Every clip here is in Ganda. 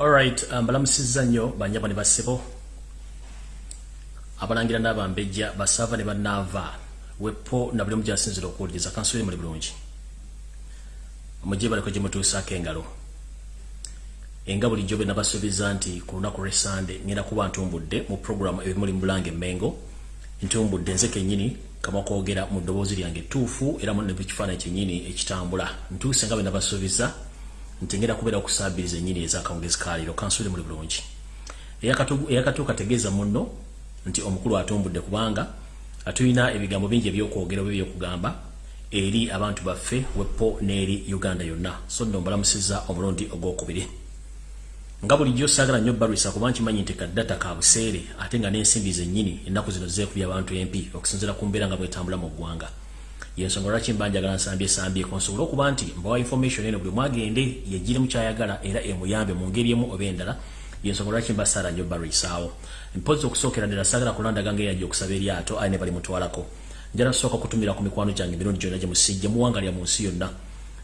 Alright, mbalamusizza um, nnyo banyabo ne bassebo abalangira n'abambejja basava ne bannaava wepo na buli omu gyasinzira okuwuliriza kansule muli bulungi. Mujje baleko gye mutuusaako engalo. Enga bulijjo be nabasuubiza nti ku lunaku lw'esande ngenda kuba ntumbudde mu programu ebimuli mu bulange emmengo ntumbudde nze kennyini kama kwogera mu ddoboozi lyange ettuufu era mu nekifaananyi kyennyini ekitambula. Ntuuse nga be nabasuubiza nti ngenda kubeera okusaabiriza ennyini ez'akawungezi kaaliro kansule muli bulungi. Eyakatuuka tegeeza munno nti omukulu atumbudde kubanga atulina ebigambo bingi ebyokwogera oba ebyokugamba eri abantu baffe wepo n'eri uganda yonna. So nno mbalamusiza omulundi ogwokubiri. Nga bulijjo saagala nnyo balwisa kuba nkimanyi nti kaddata ka buseere ate nga n'ensimbi zennyini ennaku zino zeekubya abantu empi okusinziira ku mbeera nga bwetambula mu ggwanga yensonga lwaki mba njagala nsambye sambyeko nsobole okuba nti mbawa information eno buli mwagende yegire mukyayagala era emuyambe mu ngeri emu oba endala yensonga lwaki mba saala nnyo balwisaawo mpozi okusookera ddala saagala kulandaga ngeri yajja okusaba eryato aye ne bali mutwalako. Njala tusooka kutumira ku mikwano gyange emirundi gyonna gye musijje muwangalya mu nsi yonna.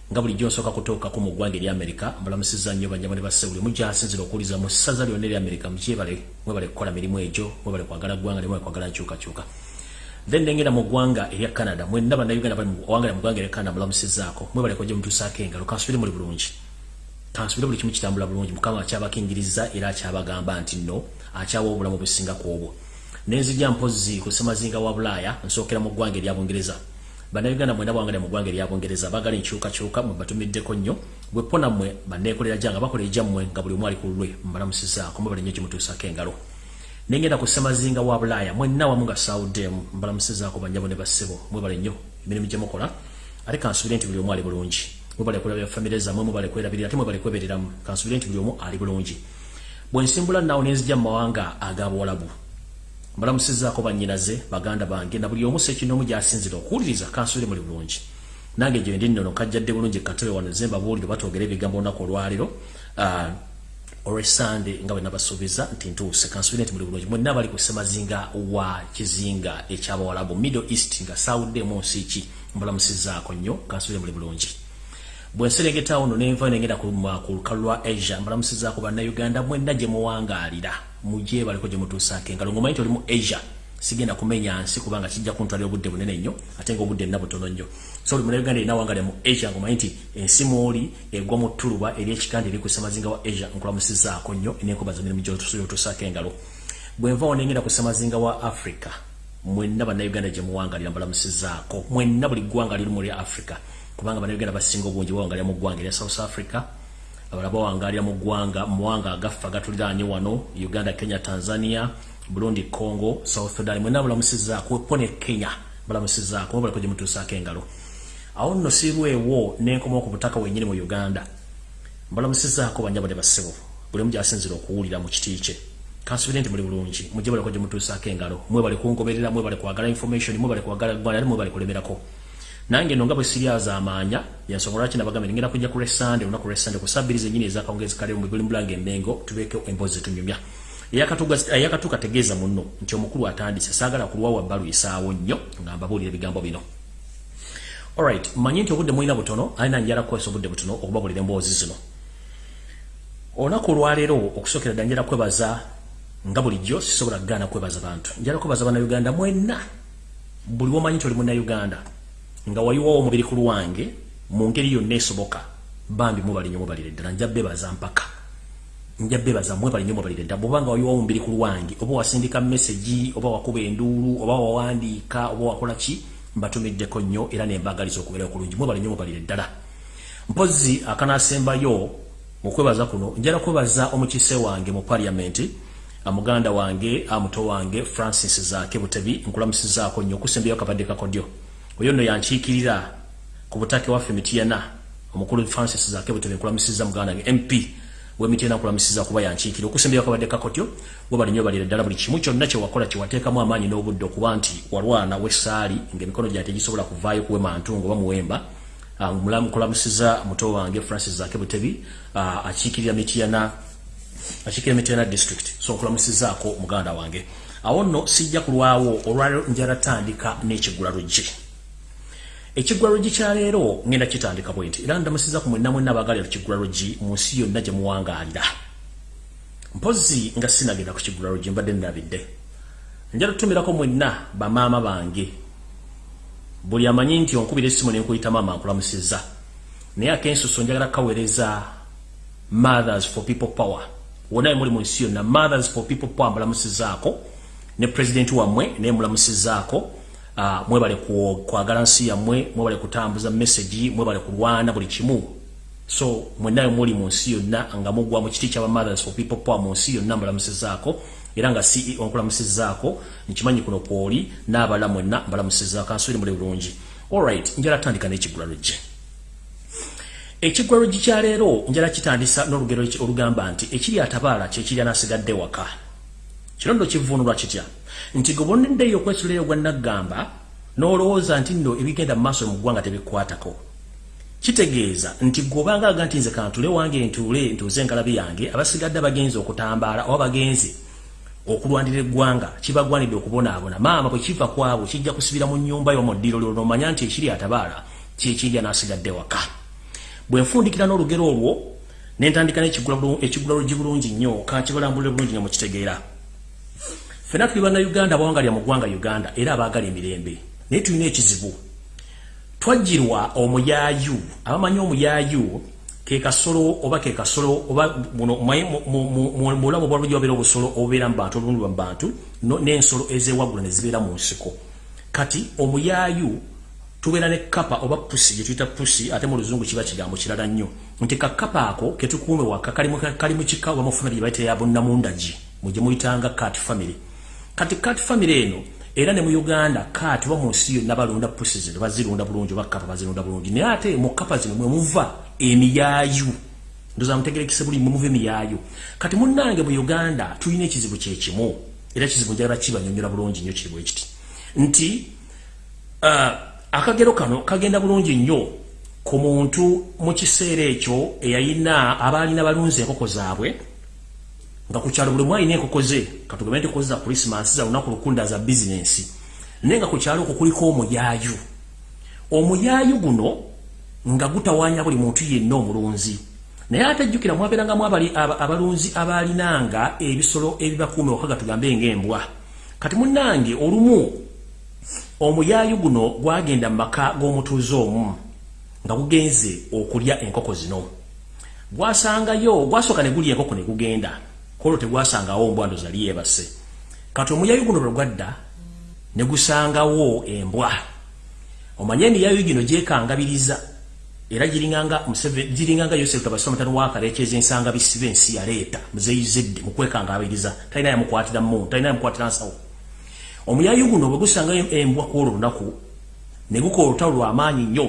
Nga bulijjo nsooka kutuukako mu ggwanga eryamerika mbalamusiza nnyo banyama ne basse buli mugyasinzira okuwuliza mu ssaza lyonna eryamerika mukyebale mwebale kukola mirimu egyo mwebale kwagala ggwanga ne mwebale kwagala nkyukakyuka then nengera mu ggwanga erya canada. Mwenna bannayuganda bali muwangala mu ggwanga erya canada mulamusizaako mwebaleko gye mutuusaako engalo kansubire muli bulungi. Kansubire buli kimu kitambula bulungi. Mukama akyabakingiriza era akyabagamba nti nno akyawa obulamu businga ku obwo. Nenzija mpozi ku semazinga wa bulaaya nsookera mu ggwanga erya bungereza bannayuganda mwena bwangale mu ggwanga erya bungereza bagala enkyukakyuka mwe batumiddeko nnyo. Bwepo nammwe banneekolera gyanga bakola egyammwe nga buli omu ali ku lulwe mbalamusizaako mwebale nnyo kimutuusaako engalo nengenda ku semazinga wa bulaaya mwenna wamu nga sawuddemu mbalamusizaako banyabo ne bassebo mwebale nnyo emirimu gye mukola kansubire nti buli omu ali bulungi mwebale kulabira famire zammwe mwebale kwerabirira ate mwebale kwebereramu kansubire nti buli omu ali bulungi bwe nsimbula naawo nenzija mu mawanga ag'abuwalabu mbalamusizaako bannyinaze baganda bange. Na buli omu sekinoomu gy'asinzira okuwuliriza kansubire muli bulungi nange gye ndi nnono kajjadde bulungi katebe wano zemba buwulire batwogera ebigambo olunaku olwaliro olwesande nga bwe nabasuubiza nti ntuuse kansubire nti muli bulungi mwenna bali ku semazinga wa kizinga ekyabawalabu middle east nga sawuddemu nsi ki? Mbalamusizaako nnyo kansubire muli bulungi bwenserengeta ono nenva nengenda ku lukalu lwa asia mbalamusizaako bannayuganda mwenna gye muwangaalira mujje baliko gye mutuusaako engalo. Ngomanyi nti oli mu asia sigenda kumenya nsi kubanga kijja kuntwalira obudde bunene nnyo ate nga obudde nna butono nnyo so oli munauganda erina wangalya mu asia ngomanyi nti ensi mwoli egwa mu ttuluba eryekikanda eri ku semazinga wa asia nkulamusizaako nnyo nenkubaza mirimu gyotusaako engalo. Bwenva onengenda ku semazinga wa africa mwenna bannayuganda gye muwangalira mbalamusizaako mwenna buli ggwanga liri mu lya africa kubanga bannayuganda basinga obungi bawangalira mu ggwanga erya south africa abala bawangalira mu ggwanga muwanga agaffe agatuliraanye wano uganda kenya tanzania burundi congo south sudan mwenna balamusizaako pone kenya balamusizaako mubaliko gye mutuusaako engalo awo nno sirwewo nenkomawo ku butaka wenyini mu uganda mbalamusizaako banyabo ne bassebo buli mu gyasinzira okuwulira mu kiti kye. Kansubire nti muli bulungi mujje baliko gye mutuusaako engalo. Mwebale kungoberera mwebale kwagala information mwebale kwagala ggwanga ate mwebale kulemerako. Nange no nga bwe siryaza amaanya yensonga lwaki nabagambe ngenda kujja ku lwesande olunaku lwesande kusabiriza ennyini ezakawungezi kale mu buli mulanga emmengo tubeeko emboozi zetunyumya eyakatuuka tegeeza munno nti omukulu atandise saagala kulwawa balwisaawo nnyo nga mbabuulira ebigambo bino alright mmanyi nti obudde mulina butono alina njala kukozesa obudde butono okubabulira emboozi zino. Olunaku olwaleero okusookera dda njala kwebaza nga bulijjo sisobola kugaana kwebaza bantu. Njala kwebaza bannayuganda mwenna. Buli womanyi nti oli munnayuganda nga wayiwawo omubiri ku lwange mu ngeri yonna esoboka bambi mubali nnyo mubalire ddala nja bebaza mpaka. Nja bebaza mwebali nnyo mubalire ddala bwobanga wayiwawo omubiri ku lwange oba wasindika meseji oba wakuba enduulu oba wawandiika oba wakola ki mbatumiddeko nnyo era nembagaliza okubeera okulungi. Mwebali nnyo mubalire ddala. Mpozi akanasembayo mukwebaza kuno njala kwebaza omukise wange mu paliamenti muganda wange amuto wange francis zaake butebi nkulamusizaako nnyo okusembayo akabadde kakodyo oyo nno yankiikirira ku butake waffe mitiyana omukulu francis zaake butebi nkulamusiza muganda wange mp wemitiyana nkulamusiza kuba yankiikirira okusembayo akabadde kakotyo webali nnyo balira ddala buli kimu. Kyonna kyewakola kyewateekamu amaanyi n'obudde okuba nti walwana wessaali ng'emikono gyange tegisobola kuvaayo kuwema ntungo oba muwemba. Nkulamusiza muto wange francis zaake butebi akiikirira mitiyana akiikirira mitiyana district. So nkulamusizaako muganda wange. Awo nno sijja kulwawo olwaliro njala tandika n'ekigula luggi ekiggwa luggi kyaleero ngenda kitandika bwe nti era ndamusiza ku mwenna mwenna abaagalira kiggula luggi mu nsi yonna gye muwangaalira mpozi nga sinagenda ku kigulalo gye mbadde ndabidde. Njala tutumirako mwenna bamaama bange. Buli amanyi nti onkubira essimu nenkuyita maama nkulamusizza naye akensuso njagala kaweereza mothers for people power. Wona muli mu nsi yonna mothers for people power mbulamusizaako. Ne pulezidenti wammwe naye mulamusizaako mwebale kwagala nsi yammwe mwebale kutambuza messagi mwebale kulwana buli kimu. So mwennayo muli mu nsi yonna nga mugwa mu kiti kyaba mothers for people power mu nsi yonna mbulamusizaako era nga ceo nkulamusizaako nkimanyi kuno kwoli n'abala mwenna mbalamusizaako ansubire muli bulungi. Allright njala tandika n'ekigulalo gye. Ekigwaro gikyaleero njala kitandisa n'olugero olugamba nti ekiri atabaala kyekiri anasigadde waka kirondo kivunulwa kitya? Nti goboneddeyo okwesulayo gwa naggamba n'olowooza nti nno ebigenda mu maaso mu ggwanga tebikwatako. Kitegeeza nti gweobanga aga nti nze kantule wange ntuule ntuuze enkalabi yange abasigadde bagenzi okutambaala oba bagenzi okulwanira eggwanga kibagwanidde okubonaabona. Maama bwe kiva kwabo kijja kusibira mu nnyumba y'omuddiro lyo nomanya nti ekiri atabaala kyekiri anasigadde waka. Bwe nfundikira n'olugero olwo nentandika n'ekigulalo gibulungi nnyo kankibalambulire bulungi nga mukitegeera fena tuli bannayuganda bawangalya mu ggwanga uganda era abaagala emirembe. Naye tulina ekizibu. Twajjirwa omuyaayu abamanyi omuyaayu ke kasolo oba ke kasolo oba mulamu bwalujja wabeera obusolo obubeera mu bantu olulundibwa mu bantu n'ensolo ezeewagula ne zibeera mu nsiko. Kati omuyaayu tubeera ne kapa oba pusi gye tuyita pusi ate mu luzungu kiba kigambo kirala nnyo. Nti kakapa ako ketukuume waka kali mu kika oba mu famire gye bayita yabonnamundagi mugye muyitanga kat famire kati kat famire eno era ne mu uganda kat oba mu nsi yonna balunda pusi zino bazirunda bulungi oba kapa bazirunda bulungi. Naye ate mu kapa zino mwe muva emiyaayu. Ndoza mutegerekise buli mwe muva emiyaayu. Kati munnange mu uganda tulina ekizibu kyekimu era ekizibu njagala kibanyonyola bulungi nnyo kiri bwe kiti nti uh, akagero kano kagenda bulungi nnyo ku muntu mu kiseera ekyo eyayina abaalina balunzi enkoko zaabwe nga ku kyalo buli mu alina enkoko ze katugambe nti kozi za krisimansi za lunaku lukunda za bizinensi naye nga ku kyalo okwo kuliko omuyaayu. Omuyaayu guno nga gutawaanya buli muntu yenna omulunzi. Naye ate jjukira mwabeerangamu abalunzi abaalinanga ebisolo ebibakuume wakaga tugambe ng'embwa. Kati munnange olumu omuyaayu guno gwagenda mu maka g'omutuuze omu nga gugenze okulya enkoko zino. Gwasangayo gwasooka ne gulya enkoko ne gugenda kolwo tegwasangawo ombwando zali yeebase. Kati omuyaayu guno lwe gwadda ne gusangawo embwa. Omanye emiyaayu gino gyekangabiriza era giringanga yosefu tabasomatano wakaleekyeza ensanga bisibe ensi yaleeta muzeyizedde mu kwekangabiriza. Talina yamukwatira mu talina yamukwatira nsawo. Omuyayu guno bwe gusanga embwa ku olwo lunaku ne gukola olutalo lw'amaanyi nnyo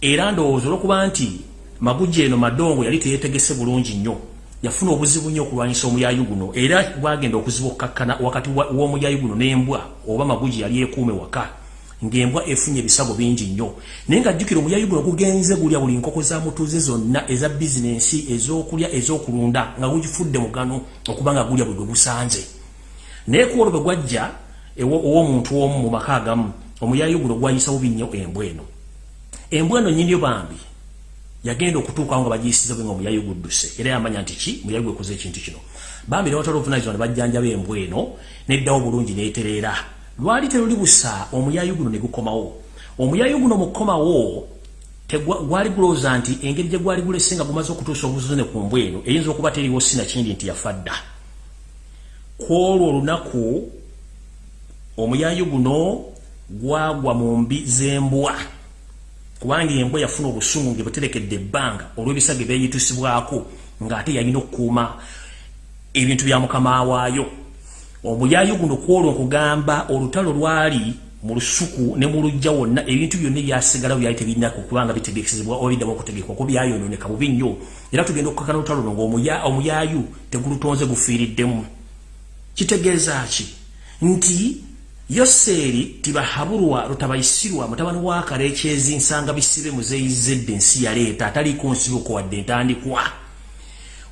era ndowooza olwokuba nti magujja eno madongo yali teyeetegese bulungi nnyo yafuna obuzibu nnyo okulwanyisa omuyayu guno era gwagenda okuziba okukkakkana wakati w'omuyayu guno n'embwa oba magujja yali ekuume waka ng'embwa efunye ebisago bingi nnyo. Naye ng'ajjukira omuyayu guno gugenze gulya buli nkoko za mutuuze zonna eza bizinensi ez'okulya ez'okulunda nga gugifudde mugano okuba nga gulya bwe gwe gusanze. Naye ku olwo bwe gwajja ow'omuntu omu mu maka agamu omuyayi guno gwayisa bubi nnyo embwa eno. Embwa eno nyinyo bambi yagenda okutuukawo nga bagiyisiza bwe nga omuyayi gudduse era yamanya nti ki? Muyayi gwekoze ekintu kino. Bambi ne watala obuvunanyizibwa ne bajjanjaba embwa eno neddawo bulungi neetereera lwali teruli busa omuyayi guno ne gukomawo. Omuyayi guno mukomawo gwali gulowooza nti engeri gye gwali gulese nga gumaze okutuusa obuzune ku mbwa eno eyinza okuba teriwo sinakindi nti yafa dda. Kwolwo olunaku omuyayu guno gwagwa mu mbi z'embwa kubanga embwa yafuna obusungu nge buterekedde ebbanga olw'ebisage byeyitusibwako ng'ate yalina okukuuma ebintu bya mukama waayo. Omuyayu guno kwolwo nkugamba olutalo lwali mu lusuku ne mu lujja wonna ebintu byonna ebyasigala byali tebirinaku kubanga bitegesezebwa oba biddamu okutegekwa ko byayononeka bubi nnyo. Era tugenda okukakana olutalo luno ngaomuyayu tegulutonze gufiiriddemu. Kitegeeza ki? Nti yoseeri tibahabulwa lutabayisirwa mutabani wa kaleekyezi nsanga bisibe muzeyizedde ensi yaleeta ataliiko nsibuko wadde entandikwa.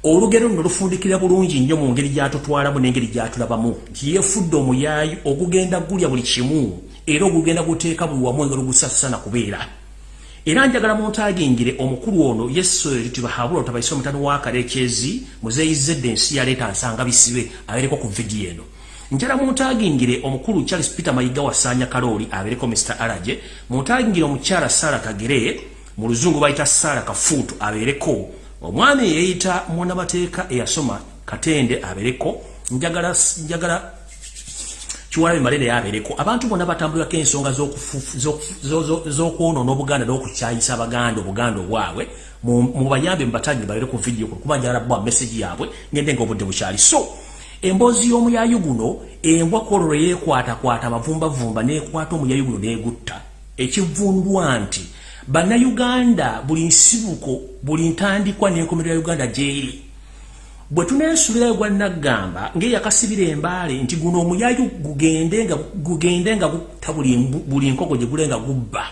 Olugero luno lufundikira bulungi nnyo mu ngeri gyatutwalamu n'engeri gyatulabamu. Nti yeefudde omuyaayi ogugenda gulya buli kimu era ogugenda guteeka buli wamu engeri ogusasana kubeera. Era njagala muntagingire omukulu ono yesu tubahabula otabaise omutano wa kalekezi muzeyizedde ensi yaleeta nsanga bisibe abereko ku vidiyo eno njala muntagingire omukulu charles peter mayiga wasanya kaloli abereko mr alaje muntagingire omukyala sara kagere mu luzungu bayita sara kafuutu abereko omwami eyeyita munabateeka eyasoma katende abereko njagala njagala kiwalabe malere yabereko abantu bonna batambulirako ensonga z'okwonoona obuganda n'okukyayisa abaganda obuganda obwabwe. Mubayambe mubatangi balere ku vidiyo kuba njagala bwa meseji yaabwe ngende nga obudde bukyali. So emboozi y'omuyayu guno embwa kwolwo yeekwatakwata amavumbavumba n'ekwata omuyayu guno n'egutta ekivundwa nti bannayuganda buli nsibuko buli ntandikwa n'enkomerero ya uganda gyeri. Bwe tuneesuubirayo gwa naggamba ng'eyakasibira embaale nti guno omuyayu gugende nga gutta buli nkoko gye gule nga gubba.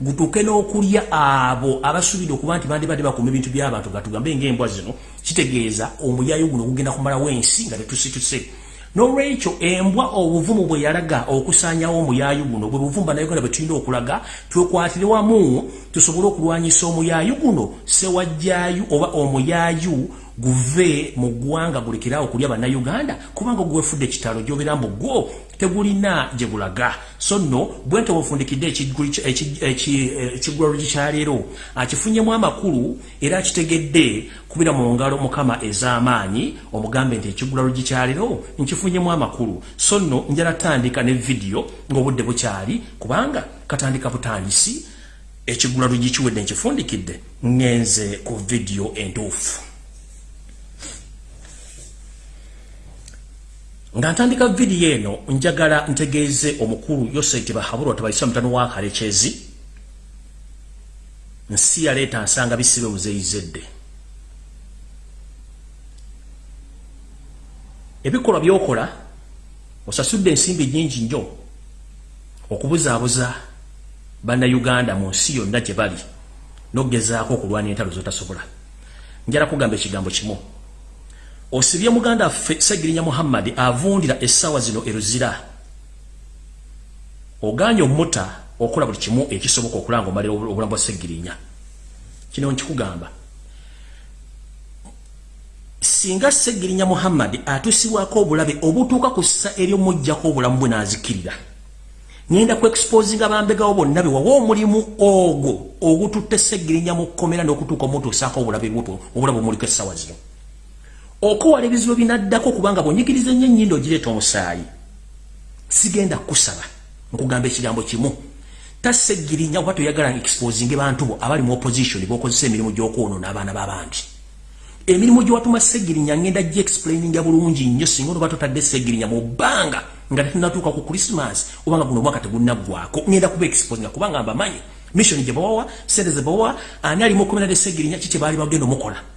Gutuuke n'okulya abo abasuubire okuba nti bandibadde bakuuma ebintu by'abantu nga tugambe ng'embwa zino kitegeeza omuyayu guno gugenda kumalawo ensi nga tetusituse n'olwekyo embwa obuvumu bwe yalaga okusaanyawo omuyayu guno bwe buvumba nayuganda bwe tulina okulaga twekwatire wamu tusobole okulwanyisa omuyayu guno sewajjayu oba omuyayu guve mu ggwanga gulekerawo kulya bannayuganda kubanga ogwefudde ekitalo gyobera mbu gwo tegulina gye gulaga so nno bwente bwefundikidde ekigwalo gikyaleero akifunyemu amakulu era akitegedde kubira mu ngalo mukama ez'amaanyi omugambe nti ekigulalo gikyaleero nkifunyemu amakulu. So nno njala tandika ne vidiyo ng'obudde bukyali kubanga katandika butandisi ekigulalo gikiwedde nkifundikidde ngenze ku vidiyo entuufu nga ntandika vidiyo eno njagala ntegeeze omukulu yosaiti bahabulwa tabaisa mutano wa kalekezi nsi yaleeta nsanga bisibe muzeyizedde ebikolwa byokola osasudde ensimbi nyingi nnyo okubuzaabuza bannayuganda mu nsi yonna gye bali n'ogezaako okulwana entalo zotasobola. Njala kugamba ekigambo kimu osibye muganda ffe segirinya muhammadi avundira essaawa zino eruzira oganye omuta okola buli kimu ekisoboka okulanga omalira obulamu bwa segirinya. Kino nkikugamba. Singa segirinya muhammadi atusibwako obulabe obutuuka ku ssa eryomujjako obulamu bwe naazikirira ngenda ku exposinga bambegawo bonna be wawa omulimu ogwo ogututte segirinya mu kkomera n'okutuuka omutuusaako obulabe bwotwo obulabe omuliko essaawa zino okuwala ebizibu binaddako kubanga bwonyigiriza ennyo ennyindo ogireeta omusaayi. Sigenda kusaba nkugamba ekigambo kimu. Tasegirinya oba toyagala exposinge bantu bo abali mu opposition bokozesa emirimu gyokwonoona abaana b'abandi. Emirimu gyewatuma segirinya ngenda gi explaininga bulungi nnyo singa onoba totadde segirinya mu bbanga nga tetunatuuka ku krismas obanga guno omwaka tegunaggwako ngenda kuba exposinga kubanga mbamanyi mission gye bawawa sente ze bawawa ani alimu okumenade segirinya ki kye baali bagenda omukola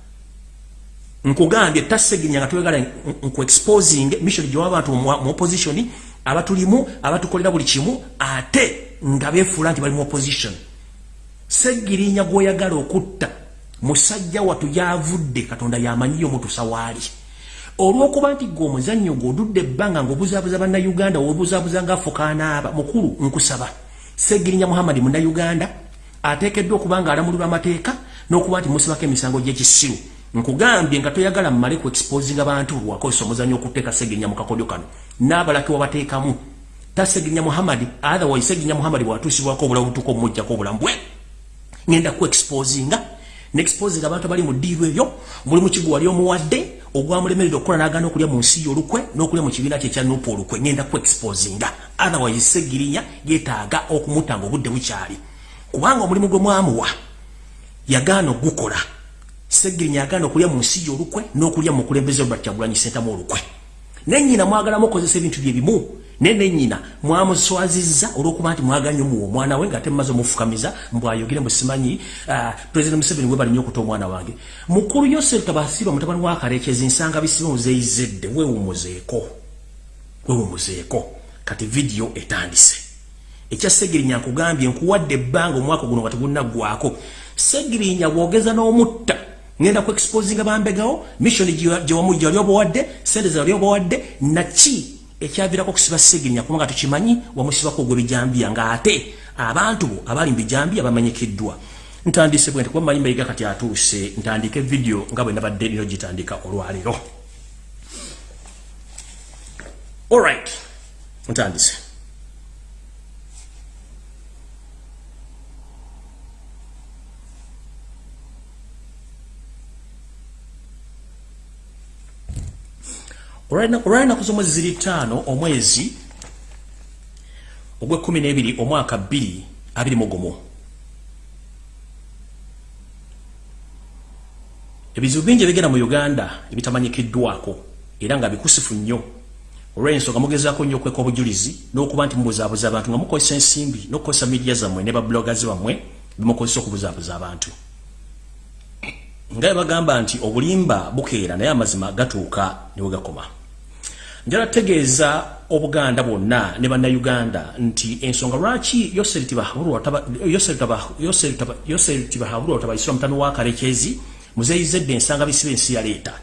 nkugambye taseginya nga twegala nku exposing mission gye waba abantu mu opposition abatulimu abatukolera buli kimu ate nga befuula nti bali mu opposition. Segirinya gwoyagala okutta musajja watu yavudde katonda yamanyiyo mutusa waali olwokuba nti gwe omuzannyo gweodudde ebbanga ngaobuzaabuza bannayuganda wobuzaabuza ngaafukaanaaba mukulu nkusaba. Segirinya muhammadi munnayuganda ateekeddwa okuba nga alamulirwa amateeka n'okuba nti musibako emisango gy'ekisiru nkugambye nga toyagala mmale ku exposinga bantu lwakozesa omuzanyo okuteeka segenya mu kakodyo kano. N'abalaki wabateekamu. Tasegenya muhammadi otherwise segenya muhammadi bwatuusibwako obulamu butuuka omumujjako obulamu. Bwe! Ngenda ku exposinga neexposinga abantu abali mu ddiiru ebyo mulimu kigu wali omuwadde ogwamulemerera okukola n'agaana okulya mu nsi olukwe n'okulya mu kibiina kye ekya nupu olukwe. Ngenda ku exposinga otherwise segirinya yeetaaga okumutta nga obudde bukyali. Kubanga omulimu gwe mwamuwa yagaana ogukola segirinya aganda okulya mu nsi olukwe n'okulya mu kulembeze Robert Kyagulanyi Ssentamu olukwe. Nennyina mwagala mukozesa ebintu bye bimu. Ne nennyina mwamuswazizza olw'okuba nti mwaganye muwo omwana we nga temmaze omufukamiza mbwayogere musimanyi uh, president museveni we balinnya okuta omwana wange. Mukulu yosef tabasiba mutabani wa kalekezi nsanga bisibe muzeyizedde wewumuzeeko wewumuzeeko kati vidiyo etandise. Ekya segirinya nkugambye nkuwadde ebbanga omwaka guno nga tegunnaggwako segirinya bwogeza n'omutta ngenda ku exposinga bambegawo mission gye wamujja oli obawadde sente ze oli obawadde naki ekyavirako okusiba segirinya kubanga tukimanyi wamusibako ogw'ebijambiya ng'ate abantu bo abali mu bijambiya bamanyikiddwa. Ntandise bwe nti kuba manyi mayiga kati atuuse ntandike video nga bwe nabadde nino gitandika olwaliro. Allright ntandise olwalinaku z'omwezi ziri ttaano omwezi ogw'ekkumi n'ebiri omwaka bbiri abiri mu gumu. Ebizibu bingi ebigenda mu uganda ebitamanyikiddwako era nga bikusifu nnyo. Olw'ensonga mugezaako nnyo okweka obujulizi n'okuba nti mubuzaabuza abantu nga mukozesa ensimbi n'okukozesa midiya zammwe ne babulogazi bammwe bimukozesa okubuzaabuza abantu. Nga bagamba nti obulimba bukeera naye amazima gatuuka ne we gakoma njala tegeeza obuganda bwonna ne bannayuganda nti ensonga lwaki yoseri tibahabulwa tabaisira mutami wa kalekezi muzeyizedde ensanga bisiba ensi yaleeta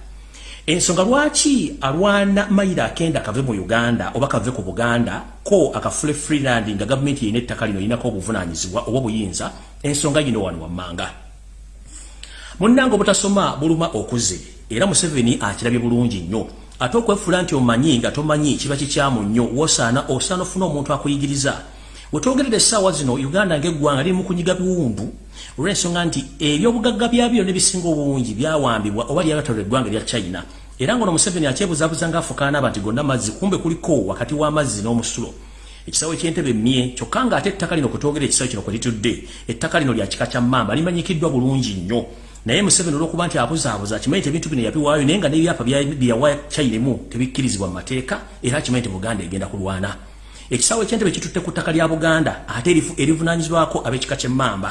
ensonga lwaki alwana mayiro akenda kave mu uganda oba kave ku buganda ko akafule freeland nga gavumenti yina ettaka lino yinako obuvunanyizibwa oba obuyinza ensonga yino wano wammanga. Munnanga obutasoma buluma okuze era museveni akirabye bulungi nnyo ate okwefula nti omanyi nga tomanyi kiba kikyamu nnyo. Wosaana osaana ofuna omuntu akuyigiriza. Wetwogerera essaawa zino uganda ngaeggwanga liri mu kunyiga biwundu olw'ensonga nti ebyobugagga byabyo nebisinga obungi byawambibwa oba lyagatalo eggwanga erya china. Era ngaono museveni akyebuzabuza nga afukaanaba nti gonna amazzi kumbe kuliko wakati w'amazzi n'omusulo. Ekisawo ekyentebe mmye kyokka nga ate ettaka lino kwetwogera ekisawo kino kwe litudde ettaka lino lya kika kya mamba limanyikiddwa bulungi nnyo naye museveni olwokuba nti abuzaabuza akimanyi ti ebintu bino yabiwaayo naye nga n'ebyapa byeyawa chinamu tebikkirizibwa mu mateeka era akimanyi ti buganda egenda kulwana. Ekisawo ekyentebe kitutte ku ttaka lya buganda ate erivunanyizibwako ab'ekika ky'emmamba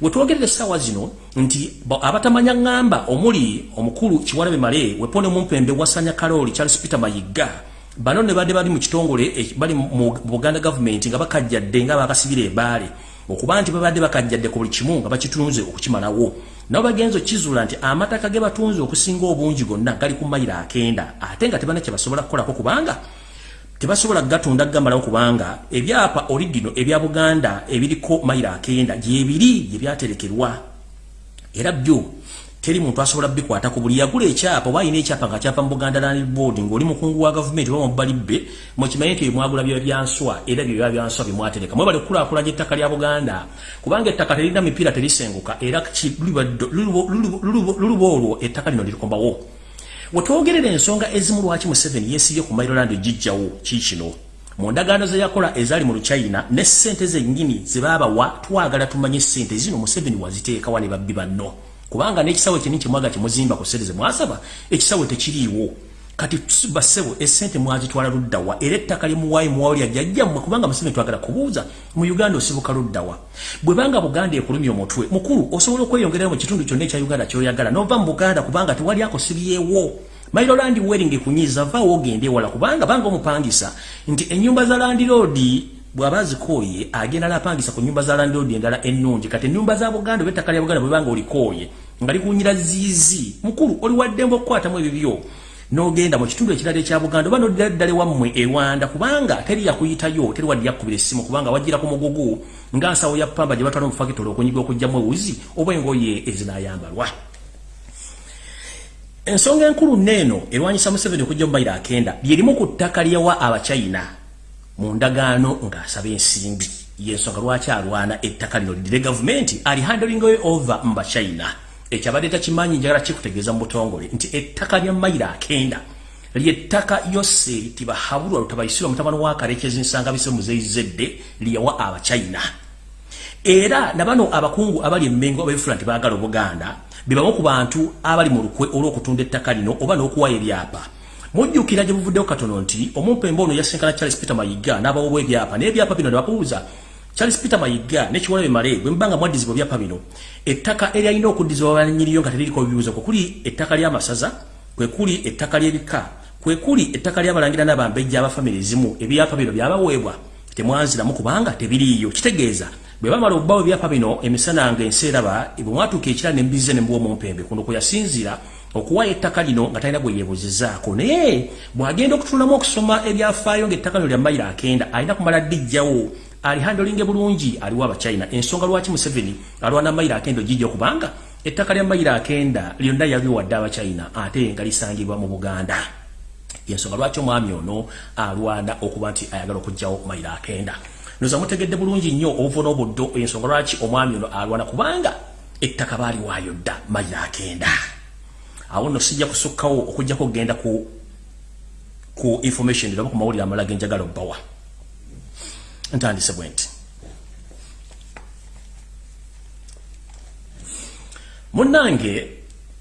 wetwogerera essaawa zino nti abatamanya ŋŋamba omuli omukulu kiwalabe male wepone mumpembe wasanya kaloli charles peter mayigga bano ne badde bali mu kitongole eh, bali mu buganda gavumenti nga bakajjadde nga bakasibira ebaale okuba nti babadde bakajjadde ku buli kimu nga bakitunze okukimalawo nabo bagenza okizuula nti amataka ge batunze okusinga obungi gonna gali ku mayiro akenda ate nga tebana kye basobola kukolako kubanga tebasobola gatunda gamalawo kubanga ebyapa origino ebya buganda ebiriko mayiro akenda gyebiri gyebyaterekerwa era byo teri muntu asobola bikwata ku buli yagula ekyapa oba alina ekyapa nga kyapa mu buganda land board ng'oli mukungu wa gavumenti oba mubalibbe mukimanyi nti mwagula byo byanswa era byo bya byanswa bimwatereka mwebale kulaakulanya ettaka lya buganda kubanga ettaka terina mipiira terisenguka era luluba olwo ettaka lino lirikombawo. Wetwogerera ensonga ezimu lwaki museveni yesibye ku mairoland gijjawo kikino mu ndagaano ze yakola ezaali mu luchina ne ssente zennyini ze baabawa twagala tumanye ssente zino museveni waziteekawa ne babbi banno kubanga n'ekisawo ekini kimwaga kimuzimba ku ssente ze mwasaba ekisawo tekiriiwo. Kati basebo esente mwazitwala luddawa era ettaka limuwaayi muwawulya jjajjammwe kubanga museveni twagala kubuuza mu uganda osibuka luddawa bwe banga buganda ekulumya omutwe mukulu osobola okweyongerera mu kitundu kyonna ekya uganda kyoyagala nova mu buganda kubanga tewali akosibyewo mailo landi wedding kunyiza vaawo ogende ewala kubanga banga omupangisa nti ennyumba za landiroodi bw'aba azikooye agenda napangisa ku nyumba za landiroodi endala ennungi. Kati ennyumba za buganda oba ettaka lya buganda bwe banga olikooye nga likunyira ziizi. Mukulu oli waddembe okukwatamu ebibyo. Nogenda mu kitundu ekirala ekya buganda oba noddala wammwe ewanda kubanga teri yakuyitayo teri wadde yakkubira essimu kubanga wajjira ku mugugu nga nsawo ya pamba gye batwala omufakitole okunyiga okugjamu ewuzi oba engoye ezinayambalwa ensonga enkulu neeno erwanyisa museveni okujja mubayiro akenda byerimu ku ttaka lyawa abachina mu ndagaano ng'asaba ensimbi. Yensonga lwaki alwana ettaka lino? Lidire gavumenti ali handling over mu bachina. Ekyabadde takimanyi njagala kikutegeeza mu butongole nti ettaka lya mayiro akenda. Lyettaka yose tibahabulwa lutabayisirwa mutabano wa kalekezi nsanga bise muzeyizedde lyawa abachina. Era nabano abakungu abali emmengo abefula nti baagala obuganda bebamu ku bantu abali mu lukwe olw'okutunda ettaka lino oba n'okuwayo ebyapa mujjukira gye buvuddewo katono nti omumpembe ono yasenkana charles peter mayiga n'abawoba ebyapa naye ebyapa bino ne babuuza Charles Peter Mayiga ne kiwalabe male bwe mbanga mwadizibwa bya pabino ettaka eryalina okuddizibwa abanyiriyo nga teririko bibuuzo kwe kuli ettaka ly'amasaza kwe kuli ettaka ly'ebika kwe kuli ettaka ly'abalangira n'abambejja abafamire ezimu ebyapa bino byabaweebwa temwanziramu kubanga tebiriiyo. Kitegeeza bwe bamala okubawo ebyapa bino emisana nga ensi eraba bwe mwatuuka ekira ne mbize ne mbuwa omumpembe kuno kwe yasinziira okuwayo ettaka lino nga talina gwe yeebuzizaako. Naye bw'agenda okutunulamu okusoma ebyafaayo ng'ettaka lino lya mayiro akenda alina kumala ddijjawo alihandolinge bulungi aliwo abachina ensonga lwaki museveni alwana mayiro akenda ogijja okubanga ettaka lya mayiro akenda lyonna yabiwadde abachina ate nga lisangibwa mu buganda. Yensonga lwaki omwami ono alwana okuba nti ayagala okugjawo mayiro akenda? Noza mutegedde bulungi nnyo obuvo n'obuddo ensonga lwaki omwami ono alwana kubanga ettaka baaliwaayo dda mayiro akenda awo nno sijja kusukkawo okujjako okgenda ku ku information ndaba ku mawulire amalala genjagala obbawa. Ntandise bwe nti. Munnange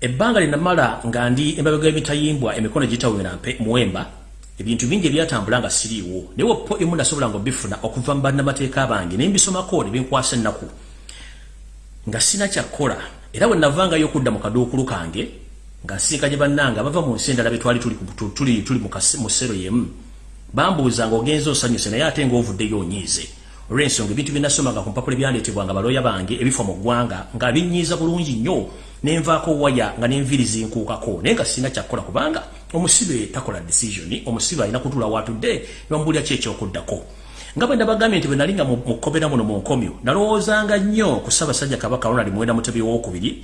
ebbanga linamala nga ndi emabega emitayimbwa emikono gitawera mpe muwemba ebintu bingi ebyatambula nga siriiwo. Naye wepo emu nasobola nga obifuna okuva mu bannamateeka bange ne mbisomako ne binkwasa ennaku. Nga sina kyakkola era bwe navangayo okudda mu kaduukulu kange nga nsinkanye bannange abava mu nsi endala betwali tuli, tuli, tuli mu ssero yemu bambuuza nga ogenza osanyuse naye ate ngaovuddeyo onyiize olw'ensonga ebintu byenasomanga ku mpapula ebyandeetebwanga balooya bange ebifa mu ggwanga nga binyiiza bulungi nnyo nenvaako waya nga nenviri zinkuukako. Naye nga sirina kyakkola kubanga omusibe takola decision omusibe alina kutula watudde nibamubulira ki ekyokuddako? Nga bwe ndabagambye nti bwe nali nga mukkomera muno mu nkomyo nalowoozanga nnyo ku ssaabasajja kabaka ronald mwenda mutebi wookubiri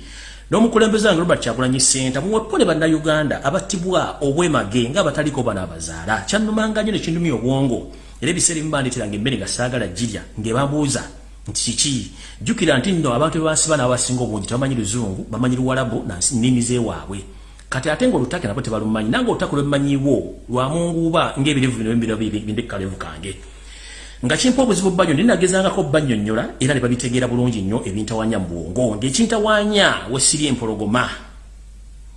n'omukulembeze wange robert kyagulanyi senta muwepone bannayuganda abattibwa obwemage nga abataliko bana abazaala kyannumanga nnyo nekindumya obwongo era ebiseera ebimu bandeeteranga emmere nga saagala girya ng'ebambuuza nti kiki jjukira nti nno abantu bebansiba n'abasinga obungi tebamanyi luzungu bamanyi luwalabu nnimi zeewaabwe kati ate nga olutake nabo tebalumanyi nange olutake lwemanyiwo lwamunguuba ng'ebirevu bino bindekalevu kange nga kimpa obuzibu banyo ndi nagezangako bannyonnyola era ne babitegeera bulungi nnyo ebintawanya mu bwongo. Ng'ekintawanya wesiri empologoma.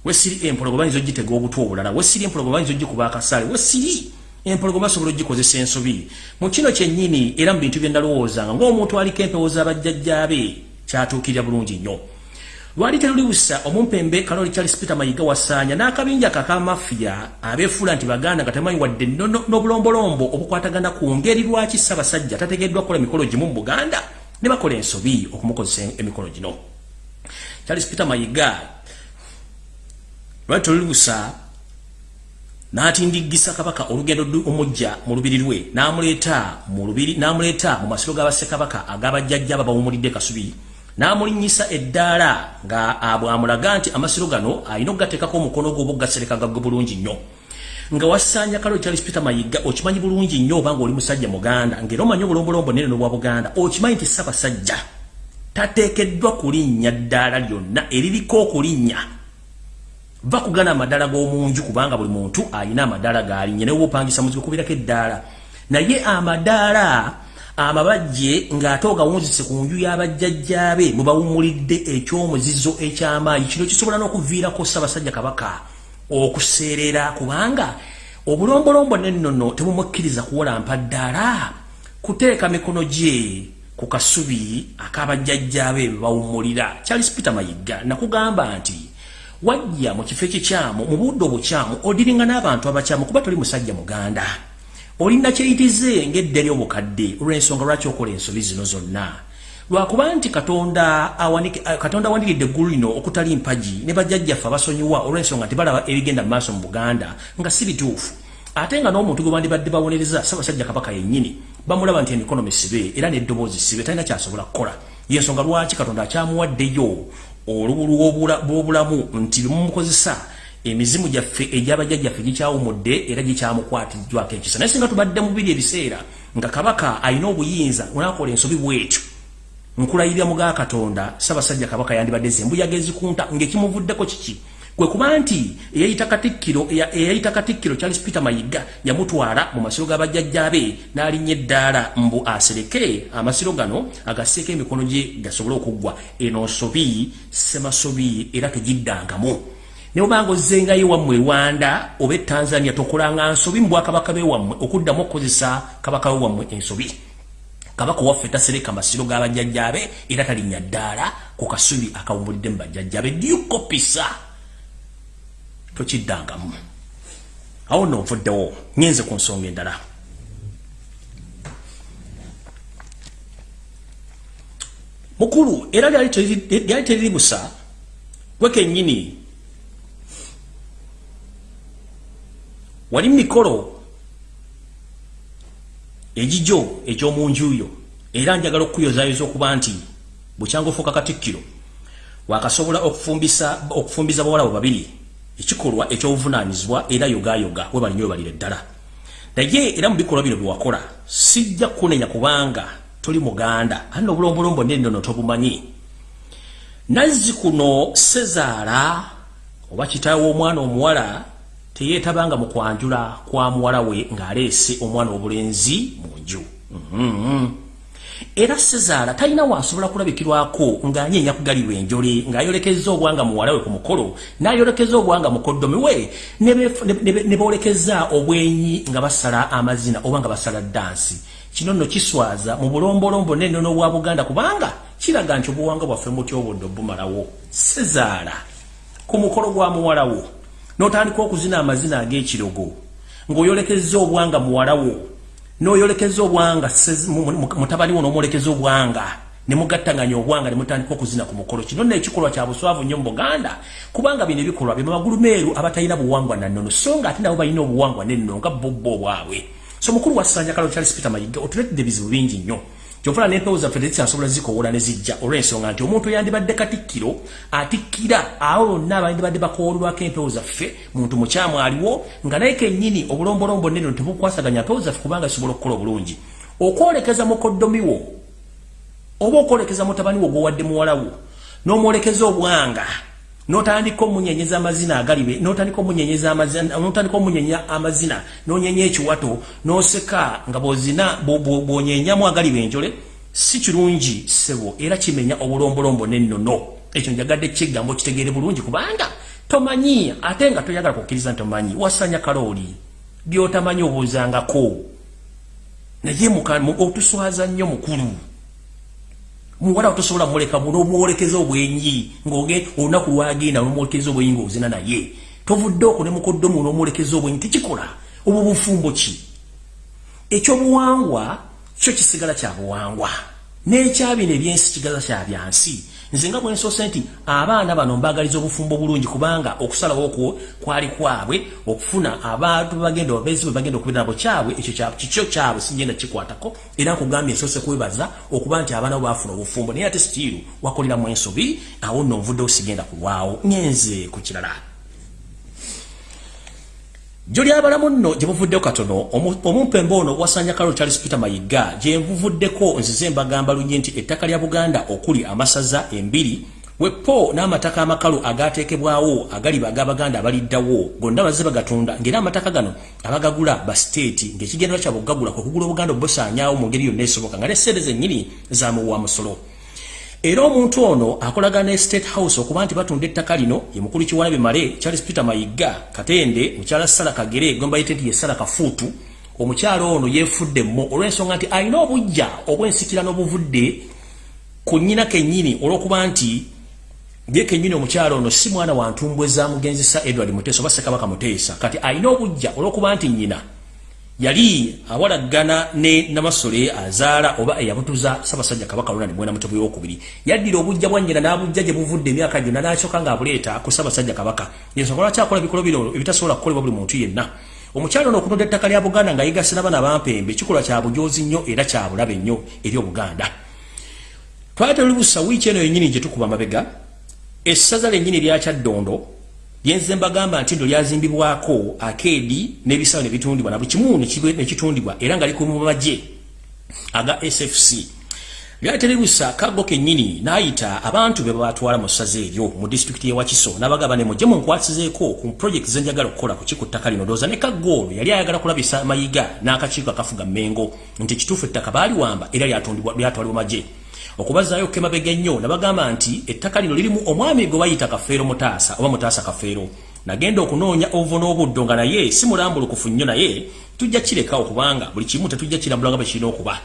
Wesiri empologoma yinza ogitega obutwa obulala. Wesiri empologoma yinza ogikuba akasaale wesiri empologoma asobola ogikozesa ensobi. Mu kino kyennyini era mu bintu bye ndalowoozanga ng'omuntu aliko empewo z'abajjajjaabe kyatuukirira bulungi nnyo lwali terulibusa omumpembe kaloli charles peter mayiga wasaanya n'akabinja kakamafiya abeefuula nti baganda nga temanyi wadde n'obulombolombo obukwatagana ku ngeri lwaki ssaabasajja tategeddwa kukola emikolo gimu mu buganda ne bakola ensobi okumukozesa emikolo gino. Charles peter mayiga lwali terulibusa n'atindiggisa kabaka olugendo omujja mu lubiri lwe n'amuleeta mu masiro g'abassekabaka ag'abajjajja aba bawumulidde kasubi namulinyisa eddaala nga abwamulaga nti amasiro gano alina okugateekako omukono gwe oba okugasereka gagwe bulungi nnyo. Nga wasaanya kalo charles peter mayiga okimanyi bulungi nnyo obanga oli musajja muganda ngaera omanyi obulombolombo nene nobwa buganda okimanyi nti sabasajja tateekeddwa kulinnya ddaala lyonna eririko okulinnya va kugana amadaala g'omunju kubanga buli muntu alina amadaala galinnya naye oba opangisa muzibu kubirako eddaala. Naye amadaala amabajje ng'ate ogawunzise ku nju y'abajjajjaabe mwe bawumulidde ekyomuzizo ekyamaanyi. Kino kisobola n'okuviirako ssaabasajja kabaka okuseerera kubanga obulombolombo nennono tebumukkiriza kuwolampa ddaala kuteeka mikono gye ku kasubi ak'abajjajjaabe bwe bawumulira charles peter mayiga nakugamba nti wajja mu kifo ekikyamu mu budde obukyamu odiringa n'abantu abakyamu kuba toli musajja muganda olina kyeyitize ng'edderi obukadde. Olw'ensonga lwaki okola ensobi zino zonna? Lwakuba nti katonda katonda awandiridde eggulu lino okutali mpagi ne bajjajjaffe abasonyiwa olw'ensonga nti balaba ebigenda mu maaso mu buganda nga si bituufu. Ate nga n'omuntu gwe bandibadde bawonereza ssaabasajja kabaka yennyini bamulaba nti emikono misibe era n'eddoboozi sibe talina kyasobola kukola. Yensonga lwaki katonda akyamuwaddeyo olubulu bw'obulamu nti bemumukozesa emizimu gyaffe egyabajjajjaffe gikyawumudde era gikyamukwatiddwako ekisa. Naye singa tubadde mubiri ebiseera nga kabaka alina obuyinza onakola ensobi bwetyo. Nkulayirira muga katonda sabasajja kabaka yandibadde zembuyaga ezikunta ngaekimuvuddeko kiki? Kwe kuba nti eyayita katikkiro eyayita katikkiro charles peter mayiga yamutwala mu masiro g'abajjajjabe n'alinnya eddaala mbu asereke. Amasiro gano agasseeko emikono gye gasobole okuggwa. Eno nsobi semasobi era tegiddangamu nebanga ozengayo wammwe rwanda oba etanzania tokolanga nsobi mu bwakabaka bewammwe okuddamu okukozesa kabaka we wammwe ensobi. Kabaka waffe tasereka masiro g'abajjajjabe era talinnya ddaala ku kasubi akawumbulidde mu bajjajjabe dyukopisa tokiddangamu awo nno nvuddewo ngenze ku nsonga endala. Mukulu era lyali teriri busa gwekennyini wali mikolo ejijo ekyomunjuyo era njagala okuyozayoza okuba nti bukyanga ofuuka katikkiro wakasobola okufumbiza bawala babiri ekikolwa ekyobuvunaanyizibwa era yogayoga we balinyo webalira eddala. Naye era mu bikolwa bino byewakola sijja kukunenya kubanga toli muganda ani obulombolombo nennono tobumanyi. Nazzi kuno sezaala oba kitaawe w'omwana omuwala teyeetabanga mu kwanjula kwa muwala we ng'aleese omwana obulenzi mu nju. -hmm. era sezaala talina wasobola kulabikirwako ng'anyeenya kugalirwa enjole ng'ayolekeza obwanga muwala we ku mukolo n'ayolekeza obwanga mukoddomi we ne boolekeza obwenyi nga basala amazina oba nga basala dansi kino nno kiswaza mu bulombolombo n'ennono bwa buganda kubanga kiraga nti obuwanga bwaffe mutyobodde obumalawo. Sezaala ku mukolo gwa muwala wo n'otandika okuzina amazina ag'ekirogo ng'oyolekeza obwanga muwala wo noyolekeza obwanga mutabani wono omwolekeza obwanga nemugattanganya obwanga nemutandika okuzina ku mukolo. Kino nekikolwa kya buswavu nnyo mu buganda kubanga bino ebikolwa bye mamagulu meeru abatalina buwangwa nannono so nga ate nabo balina obuwangwa nennono nga bobbo obwabwe so mukulu wa ssanja kalo charles peter mayiga otuletedde bizibu bingi nnyo kyofuna n'empewo zaffe tezikyasobola zikowola ne zijja olw'ensonga nti omuntu yandibadde katikkiro atikkira awo bonna abandibadde bakoolwako empewo zaffe muntu mukyamu aliwo nga naye kennyini obulombolombo neno tebukwasaganya mpewo zaffe kubanga zisobola okukola obulungi. Okwolekeza mukoddomiwo oba okwolekeza mutabani wo gwowadde muwalawo n'omwolekeza obwanga notandika omunyenyeza amazina agalibe notandika omunyenyeza amazina notandika omunyenya amazina nonyenya ekiwato noseka nga bozina bwonyenyamu agalibe enjole si kirungi sebo era kimenya obulombolombo nennono. Ekyo njagadde kigambo kitegeere bulungi kubanga tomanyi ate nga toyagala kukkiriza nti omanyi wasanya kalooli byotamanyi obuuzangako. Naye otuswaza nnyo mukulu muwala otosobola muleka muno omwolekeza obwenyi ng'oge olunaku lwagenda n'omwolekeza obwenyi ng'ozina naye. Tovudde okwo ne mukoddo muno omwolekeza obwenyi tekikola. Obwo bufumbo ki? Ekyobuwangwa kyo kisigala kya buwangwa. N'ekyabino ebyensi kigaza kya byansi nze nga bwensoose nti abaana bano mbagaliza obufumbo bulungi kubanga okusalawo okwo kwali kwabwe okufuna abantu bagenda obezi bwe bagenda okubeera nabo kyabwe ekyo kikyo kyabwe singenda kikwatako. Era nkugambye nsoose kwebaza okuba nti abaana bo bafuna obufumbo naye ate sitiiru wakoleramu ensobi awo nno nvuddewo sigenda kulwawo. Ngenze ku kirala Joli abalamu nno gye buvuddeko katono omumpembe ono wasanya Carol Charles Peter Mayiga gye buvuddeko nzize mbagamba lunyi nti ettaka lya Buganda okuli amasaza embiri wepo n'amataka amakalu agateekebwawo agali bagabaganda abaliddawo gonna bazze bagatunda ng'era amataka gano abagagula ba state ng'ekigendera kyabwe okugagula kwe kugula obuganda obusaanyaawo mu ngeri yonna esoboka nga n'esente zennyini zamuwa musolo era omuntu ono akolaga ne state house okuba nti batunda ettaka lino ye mukulu kiwalabe male charles peter mayiga katende mukyala sala kagere gwe mbayite nti ye sala kafuutu. Omukyala ono yeefudde mmo olw'ensonga nti alina obujja obw'ensikirano obuvudde ku nnyina kennyini olw'okuba nti ye kennyini omukyala ono si mwana wa ntumbwe za mugenzisa edward muteesa oba ssekabaka muteesa. Kati alina obujja olw'okuba nti nnyina yali awalagana ne namasole azaala oba eyabutuza sabasajja kabaka luna ne mwena mutebu yokubiri yaddira obujja bwanyina n'abujja gye buvudde emyaka gyonna n'akyoka ng'abuleeta ku sabasajja kabaka. Yensonga lwaki akola ebikolo bino ebitasobola kukolebwa buli muntu yenna. Omukyalo ono okutunda ettaka lya buganda nga yigase n'abaana bampembe kikolwa kya bujoozi nnyo era kya bulabe nnyo eri obuganda twali tuli busa wiiki eno yennyini gye tukuba mabega. Essaza lyennyini lyakyaddondo Yenze mbagamba nti ndo lyazimbibwako akedi n'ebisaawe ne bitundibwa na bukimu ne kitundibwa era nga liku mu maje aga SFC. Lyaterebusa kago kennyini n'ayita abantu be batwala mu ssaza eryo mu disitulikiti y'e Wakiso n'abagaba ne mujje munkwasizeeko ku project ze njagala okukola ku kiku ttaka lino ndowooza ne kagoolo yali ayagala kulabisa mayiga n'akakiiko akafuga Mmengo nti kituufu ettaka baali wamba era lyatwalibwa maje. Okubazaayo okukemabega ennyo nabagamba nti ettaka lino lirimu omwami gwe bayita kafeero mutaasa oba mutaasa kafeero. Nagenda okunoonya ovu n'obuddo nga naye si mulambulukufu nnyo naye tujja kireka okubanga buli kimu tetujja kirambula nga bwe kirina okuba.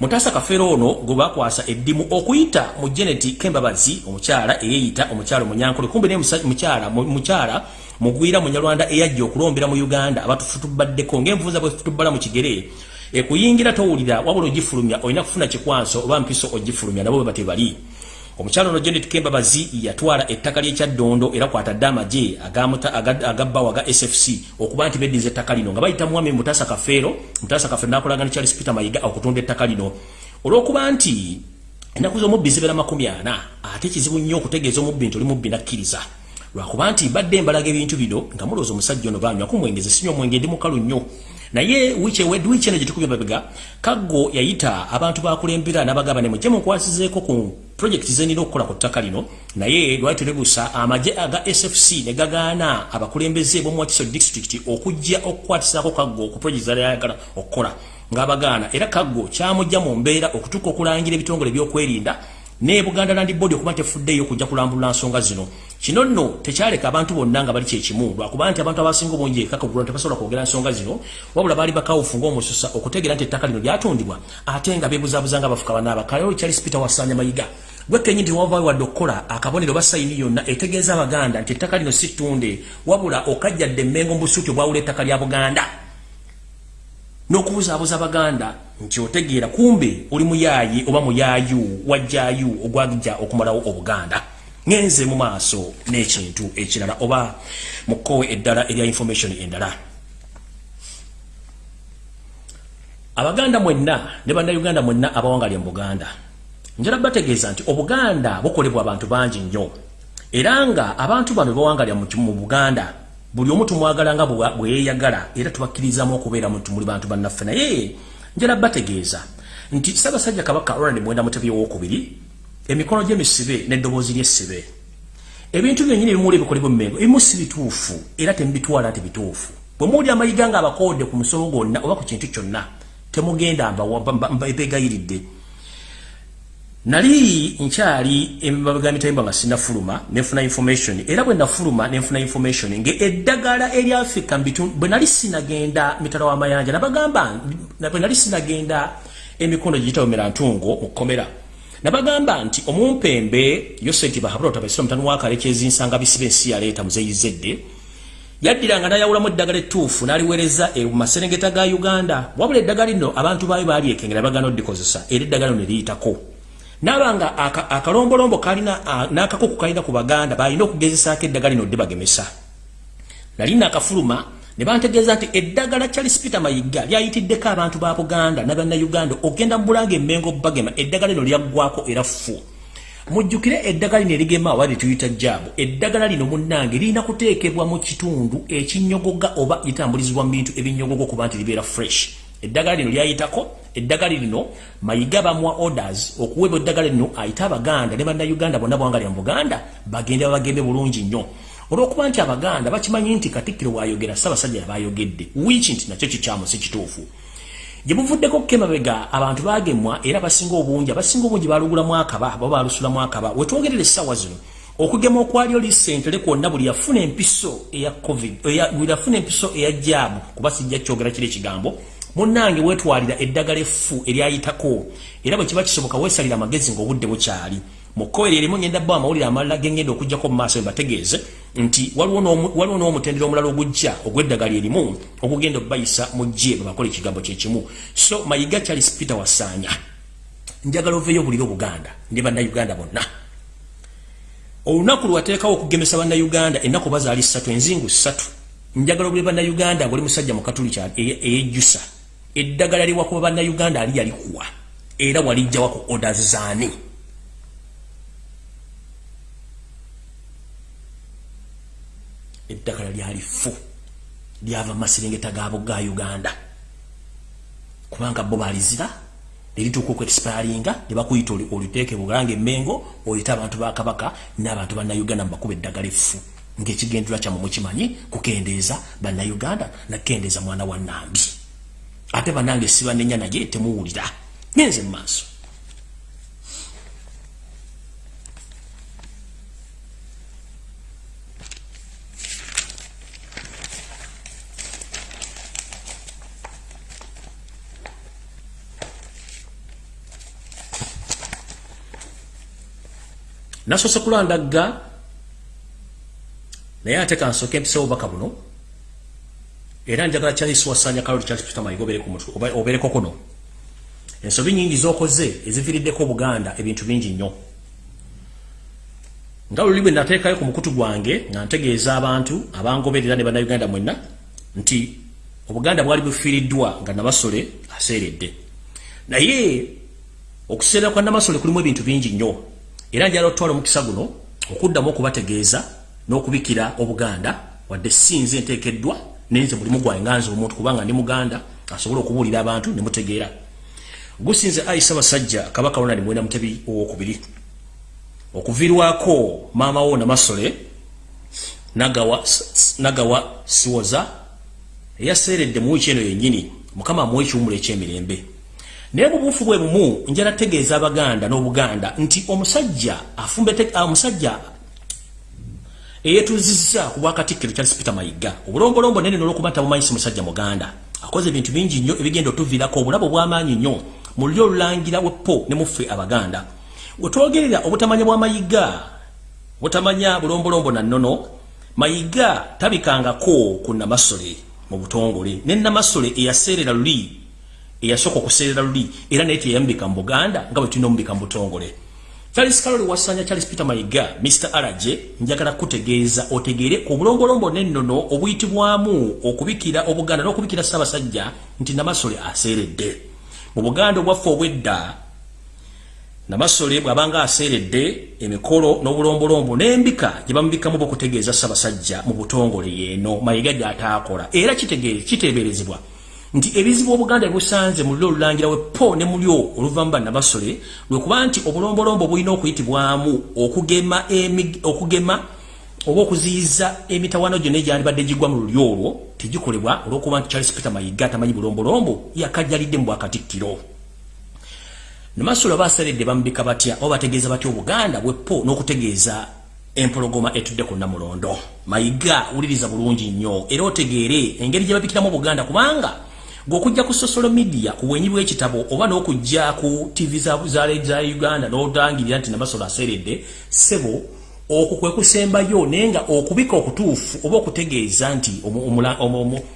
Mutaasa kafeero ono gwe bakwasa eddimu okuyita mu geneti kembabazi omukyala eyeeyita omukyala omunyankole kumbe naye mukyala mugwira munyalwanda eyajja okulombera mu uganda abatufutubaddeko ng'envuza bwe futubbala mu kigere ekuyingira towulira wabula ogifulumya olina kufuna kikwanso oba mpiso ogifulumya nabo bwe batebali omukyalo ono janet kembabazi yatwala ettaka lyekyaddondo era kwatadde amaje agabbawa aga sfc okuba nti beddiza ettaka lino nga bayita mwami mutasa kafeero mutasa kafeero nakolaga ne charles peter mayiga okutunda ettaka lino. Olwokuba nti ennaku z'omubbi zibeera makumi ana ate kizibu nnyo okutegeeza omubbi nti oli mubbi nakkiriza. Lwakuba nti mbadde embalaga ebintu bino nga mulowooza omusajja ono banywaku mwenge zisinywa omwenge ndi mukalu nnyo naye wiiki wiiki eno gyetukubye mabega kaggo yayita abantu bakulembera n'abagamba ne mujje munkwasizeeko ku projekiti zenina okukola ku ttaka lino. Naye lwali tulebuusa amagye aga sfc ne gagaana abakulembeze b'omuwakiso district okujja okukwatisaako kaggo ku projekiti zalyayagala okukola. Ng'abagaana. Era kaggo kyamujja mu mbeera okutuuka okulangira ebitongole by'okwerinda ne Buganda Land Board okuba tefuddeyo kujja kulambula nsonga zino kino nno tekyaleka abantu bonna nga bali kyekimu lwakuba nti abantu abasinga obungi ekakagulwa tebasobola kwogera nsonga zino wabula baali bakawufu ng'omususa okutegeera nti ettaka lino lyatundibwa ate nga beebuzaabuza nga bafuka banaaba kalero charles peter wasaanya mayiga. Gwekenyi nti wavaayo wadde okukola akabonero basayini yonna etegeeza abaganda nti ettaka lino si ttunde wabula okajjadde emmengo mu busuuti obwawula ettaka lya buganda. N'okubuzaabuza abaganda nti otegeera kumbe oli muyaayi oba muyaayu wajjaayu ogwagijja okumalawo obuganda ngenze mu maaso n'ekintu ekirala oba mukkowe eddala erya information endala. Abaganda mwenna ne bannayuganda mwenna abawangalya mu buganda njala bategeeza nti obuganda bukolebwa abantu bangi nnyo era nga abantu bano bawangalya mu buganda buli omu tumwagala nga bweyeyagala era tubakkirizamu okubeera muli bantu bannaffe naye njala bategeeza nti ssaabasajja kabaka ronald mwenda mutebi owokubiri emikono gy'emisibe n'eddoboozi ly'essibe ebintu byennyini ebimuula ebikolebwa emmengo ebimu si bituufu era temubitwala nti bituufu. Bwe muwuli amayiga nga abakoode ku musomo gwonna oba ku kintu kyonna temugenda mbegayiridde nali nkyali emabega mitayimba nga sinafuluma nefuna information era bwe nafuluma nenfuna information nge eddagala eri africa bwe nali sinagenda mitala w'amayanja nabagamba bwe nali sinagenda emikono giyitawomera ntungo mu kkomera nabagamba nti omumpembe yosenti bahabula tabasira mutano wakalekezinsanga bisibe ensi yaleeta muzeyizedde yaddiranga nayawulamu eddagala ettuufu n'aliweereza mu maserengeta ga uganda. Wabula eddagala lino abantu baayo balyekengera bagana oddikozesa era eddagala lino neriyitako nabanga akalombolombo kalina n'akakuku kalina ku baganda balina okugezesaako eddagala lino dde bagemesa nali nakafuluma ne bantegeeza nti eddagala charles peter mayiga lyayitiddeko abantu ba buganda nabannayuganda okgenda mu bulanga emmengo bagema eddagala lino lyaggwako era fu mujjukire eddagala lino erigema oba lituyita jaabu eddagala lino munnange lirina kuteekebwa mu kitundu ekinyogoga oba litambulizibwa mu bintu ebinyogoga okuba nti libeera fresh. Eddagala lino lyayitako eddagala lino mayiga bamwa orders okuwebwa eddagala lino ayite abaganda ne bannayuganda bonna bwangalya mu buganda bagende babagembe bulungi nnyo olwokuba nti abaganda bakimanyi nti katikkiro bwayogera ssaabasajja yabayogedde wiiki nti nakyo kikyamu si kituufu. Gye buvuddeko kukemabega abantu bagemwa era basinga obungi abasinga obungi balugulamu akaba baba balusulamu akaba. Wetwogerera essaawa zino okugema okwali oli sentele kwonna buli yafuna empiso eya covid buli yafuna empiso eya jaabu kuba sijja kyogera kiri ekigambo. Munnange wetwalira eddagala effu eryayitako era bwe kiba kisoboka weesalira amagezi ng'obudde bukyali. Mukoere erimu ngenda bba amawulire amalala gengenda okugjako mu maaso bategeeze nti waliwo n'omutendera omulala ogujja ogw'eddagala erimu okugenda okubayisa mu gye bebakola ekigambo kyekimu so mayiga charles peter wasaanya njagala oveeyo obulire obuganda ndi bannayuganda bonna. Olunaku lwateekawo okugemesa bannayuganda ennaku bazaali ssatu enzingu ssatu. Njagala obulire bannayuganda ngoli musajja mukatuli eyejjusa eddagala liwakuba bannayuganda ali yalikuwa era walijjawaku orders zaani eddagala lyalifu lyava mumaserengeta gabo ga uganda. Kubanga bo balizira nerituuka okuexpiringa nebakuyita oliteeke bulanga emmengo oyita abantu bakabaka n'abantu bannayuganda mubakuba eddagala effu ngaekigendera kyamu mukimanyi kukendeeza bannayuganda nakendeeza mwana wa nambi ate banange sibanenya naye temuwulira. Ngenze mu maaso nasoose kulandagga naye ate kansooka empisawo obubaka buno era njagala charles wasanya kaloli charles peter mayiga obeereko kuno ensobi nyingi zokoze eziviiriddeko obuganda ebintu bingi nnyo. Nga luli bwe nateekayo ku mukutu gwange nga ntegeeza abantu abangoberera ne bannayuganda mwenna nti obuganda bwali bufiiriddwa nga nabasole aseeredde. Naye okuseera kwa namasole kulimu ebintu bingi nnyo era njala otwala omukisa guno okuddamu okubategeeza n'okubikira obuganda wadde sinze enteekeddwa nenze mulimu gwange nganze omuntu kubanga ndi muganda asobole okubuulira abantu ne mutegeera. Gusinze ayisa basajja kabaka ronald mwenda mutebi owokubiri. Okuvirwako maama wo namasole nagawa, nagawa siwoza eyaseeredde mu wiiki eno yennyini. Mukama amuwa ekiwumulo ekyemirembe naye bubuufu bwe bumu njala tegeeza abaganda n'obuganda nti omusajja afumbe omusajja eyetuuzizza ku bwakatikkiro charles peter mayiga. Obulombolombo nene nolwokuba ntabumanyisa musajja muganda. Akoze ebintu bingi nnyo ebigenda otuviirako obulabo bw'amaanyi nnyo mu luli olulangira wepo ne muffe abaganda. Wetwogerera obutamanya bwa mayiga butamanya bulombolombo na nnono mayiga tabikangako ku namasole mu butongole. Ne namasole eyaseerera luli eyasooka okuseerera luli era naye teyambika mu buganda nga bwe tulina omubika mu butongole. Charles carol wasanya charles peter mayiga mr araje njagala kutegeeza otegeere ku bulombolombo nennono obuyitibwamu okubikira obuganda n'okubikira ssaabasajja nti namasole aseeredde. Mu buganda obwaffe obwedda namasole bw'abanga aseeredde emikolo n'obulombolombo n'embika gye bamubikamu bokutegeeza ssabasajja mu butongole yeeno. Mayiga gy'ataakola. Era kiteeberezebwa nti ebizibu obuganda busanze mu luli olulangira wepo ne mulyo oluva mu bannabasole lwekuba nti obulombolombo bulina okuyitibwamu okugema okugema oba okuziyiza emitawaano gyonna egyandibadde gigwa mu luli olwo tegikolebwa olwokuba nti charles peter mayiga tamanyi bulombolombo yakajjalidde mu bwakatikkiro namasolo basaledde bamubika batya oba bategeeza batya obuganda bwepo n'okutegeeza empologoma etudde ku namulondo mayiga wuliriza bulungi nnyo era otegeere engeri gye babikiramu obuganda kubanga gweokujja ku social media ku bwenyi bw'ekitabo oba n'okujja ku tv za, uganda n'otangirira nti namasolo aseredde sebo okwo kwe kusembayo naye nga okubika okutuufu oba okutegeeza nti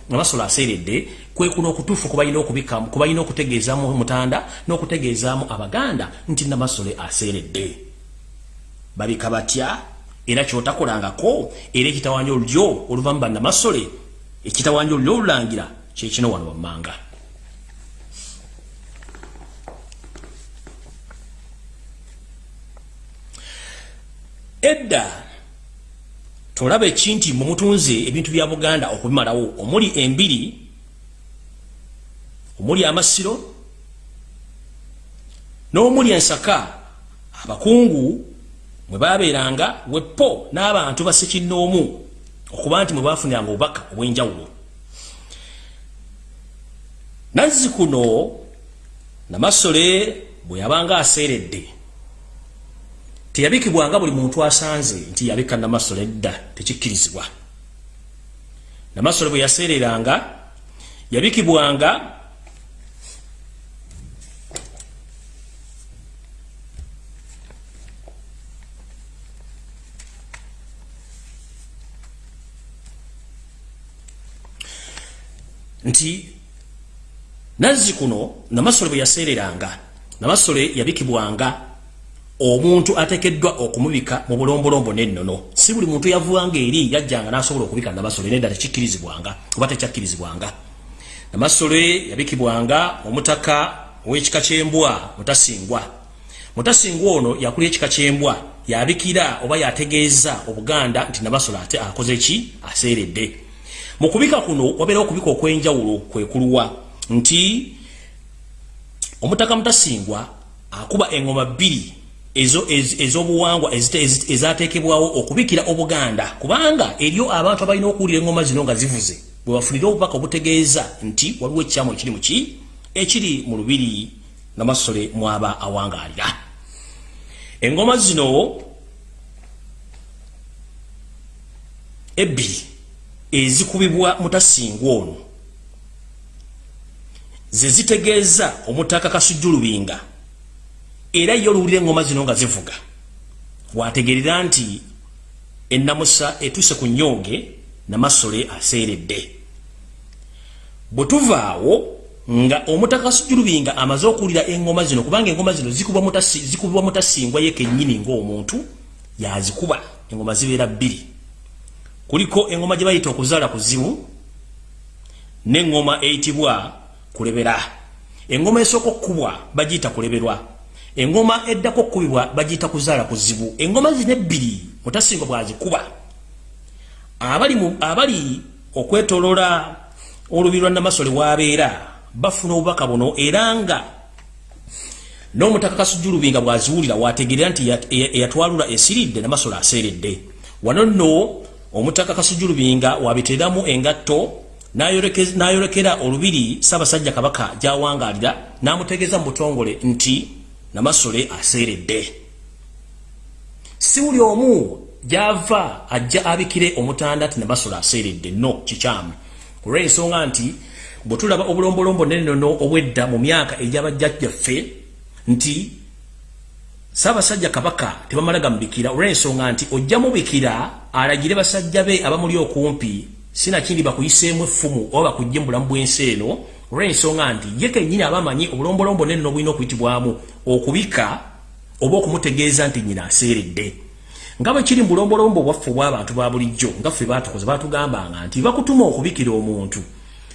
namasolo aseredde kwe kuno okutuufu kubalina okutegeezaamu mutanda n'okutegeezaamu abaganda nti namasole aseredde babika batya? Era kyotakolangako era ekitawanya olulyo oluva mu bannamasole ekitawanya olulyo olulangira kyekino wano wammanga edda tolaba ekinti mumutunze ebintu bya buganda okubimalawo. Omuli embiri omuli amasiro n'omuli ensaka. Abakungu mwe babeeranga wepo n'abantu basekinnoomu okuba nti mwe bafuniranga obubaka obw'enjawulo nazzi kuno namasole bwe yabanga aseeredde. Teyabikibwanga buli muntu asanze nti yabika namasole edda tekikkirizibwa. Namasole bwe yaseereranga yabikibwanga nti nazzi kuno namasole bwe yaseereranga namasole yabikibwanga omuntu atekeddwa okumubika mu bulombolombo nennono. Si buli muntu yavuwanga eri yajjanga n'asobola okubika namasole nedda tekikkirizibwanga oba tekyakkirizibwanga namasole yabikibwanga omutaka ow'ekika kyembwa mutasingwa. Mutasingwa ono yakulya ekika kyembwa yabikira oba yategeeza obuganda nti namasole ate akoze ki? Aseeredde. Mu kubika kuno wabeera okubika okw'enjawulo kwekuluwa nti omutaka mutasingwa akuba engoma bbiri ez'obuwangwa ezateekebwawo okubikira obuganda. Kubanga eryo abantu abalina okuwulira engoma zino nga zivuze bwe bafunire obubaka obutegeeza nti waliwo ekikyamu ekiri muki ekiri mu lubiri namasole mwaba awangaalira. Engoma zino ebbiri ezikubibwa mutasingwa ono ze zitegeeza omutaka kasujjulubinga era yo oluwulira engoma zino nga zivuga wategerera nti ennamusa etuuse ku nnyooge namasole aseeredde. Bwe tuvaawo nga omutaka kasujjulubinga amaze okuwulira engoma zino kubanga engoma zino zikubibwa mutasingwa ye kennyini ng'omuntu yazikuba. Engoma zibeera bbiri. Kuliko engoma gye bayita okuzaala kuzibu n'engoma eyitibwa kulebera. Engoma esooka okkubwa bagiyita kuleberwa. Engoma eddako okukubibwa bagiyita kuzaala kuzibu. Engoma zino ebbiri mutasinga bwazikuba. Abali, okwetolola olubi lwa namasole wabeera bafuna obubaka buno era nga n'omutaka kasujjulubinga bw'aziwulira wategeera nti eyatwalula esiridde namasole aseeredde. Wano nno omutaka kasujjulubinga wabiteeramu engatto n'ayolekera olubiri ssaabasajja kabaka gy'awangaalira n'amutegeeza mu butongole nti namasole aseeredde. Si buli omu gy'ava ajja abikire omutanda nti namasole aseeredde no kikyamu. Ku lw'ensonga nti bwe tulaba obulombolombo nenenono obwedda mu myaka egy'abajjajjaffe nti saabasajja kabaka tebamala gamubikira olw'ensonga nti ojja mubikira alagire basajja be abamuli okumpi sinakindi bakuyiseemu effumu oba bakujje mu bulamu bw'ensi eno olw'ensonga nti ye kennyini abamanyi obulombolombo nenenono bulina okuyitibwamu okubika oba okumutegeeza nti nyina aseeredde. Nga bwe kiri mu bulombolombo bwaffe obw'abantu ba bulijjo nga ffe baatukoze batugambanga nti bakutuma okubikira omuntu.